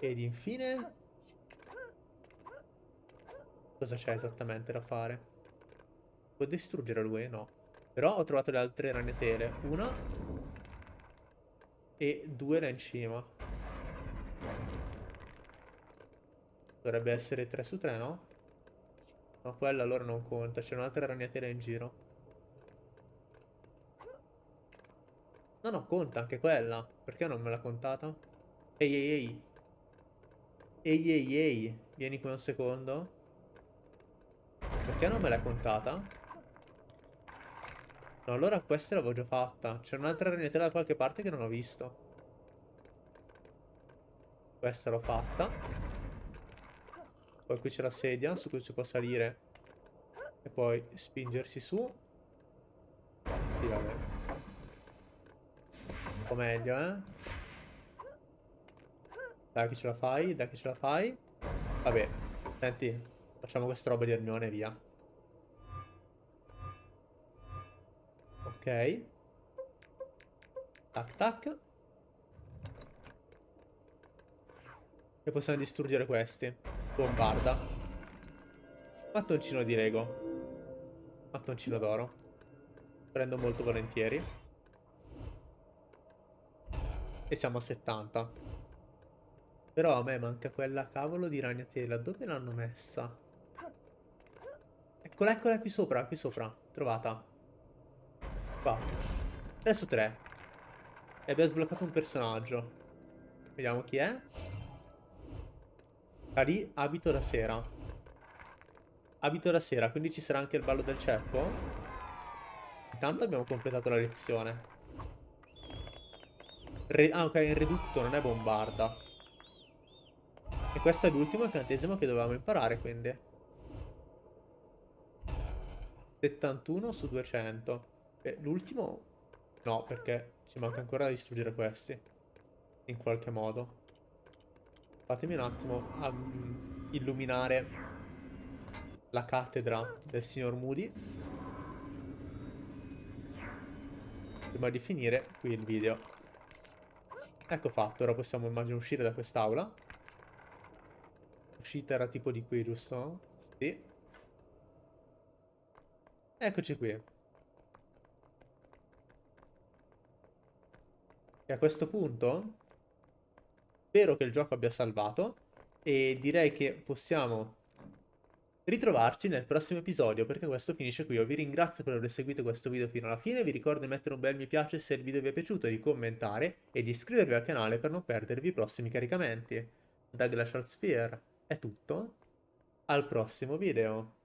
Ed infine... Cosa c'è esattamente da fare? Può distruggere lui? No. Però ho trovato le altre ragnatele. Una. E due là in cima. Dovrebbe essere 3 su 3, no? No, quella allora non conta. C'è un'altra ragnatela in giro. No, no, conta anche quella. Perché non me l'ha contata? Ehi, ehi, ehi. Ehi, ehi, ehi. Vieni qui un secondo. Perché non me l'hai contata? No, allora questa l'avevo già fatta. C'è un'altra ragnatela da qualche parte che non ho visto. Questa l'ho fatta. Poi qui c'è la sedia su cui si può salire. E poi spingersi su. Sì, vabbè po' meglio, eh. Dai che ce la fai, dai che ce la fai. Vabbè, senti, facciamo questa roba di Ermione via. Ok. Tac tac. E possiamo distruggere questi. Bombarda. Mattoncino di Lego. Mattoncino d'oro. Prendo molto volentieri. E siamo a 70. Però a me manca quella cavolo di ragnatela. Dove l'hanno messa? Eccola, eccola qui sopra, qui sopra. Trovata. Qua. 3 su 3. E abbiamo sbloccato un personaggio. Vediamo chi è. Cari, abito da sera. Abito da sera, quindi ci sarà anche il ballo del ceppo. Intanto abbiamo completato la lezione. Re ah, ok, è Reducto, non è Bombarda. E questo è l'ultimo incantesimo che dovevamo imparare, quindi. 71 su 200. L'ultimo... No, perché ci manca ancora da distruggere questi. In qualche modo. Fatemi un attimo um, illuminare la cattedra del signor Moody. Prima di finire qui il video. Ecco fatto, ora possiamo immagino uscire da quest'aula. Uscita era tipo di qui, giusto? Sì. Eccoci qui. E a questo punto spero che il gioco abbia salvato e direi che possiamo ritrovarci nel prossimo episodio perché questo finisce qui. Io vi ringrazio per aver seguito questo video fino alla fine, vi ricordo di mettere un bel mi piace se il video vi è piaciuto, di commentare e di iscrivervi al canale per non perdervi i prossimi caricamenti. Da Glacial Sphere è tutto, al prossimo video.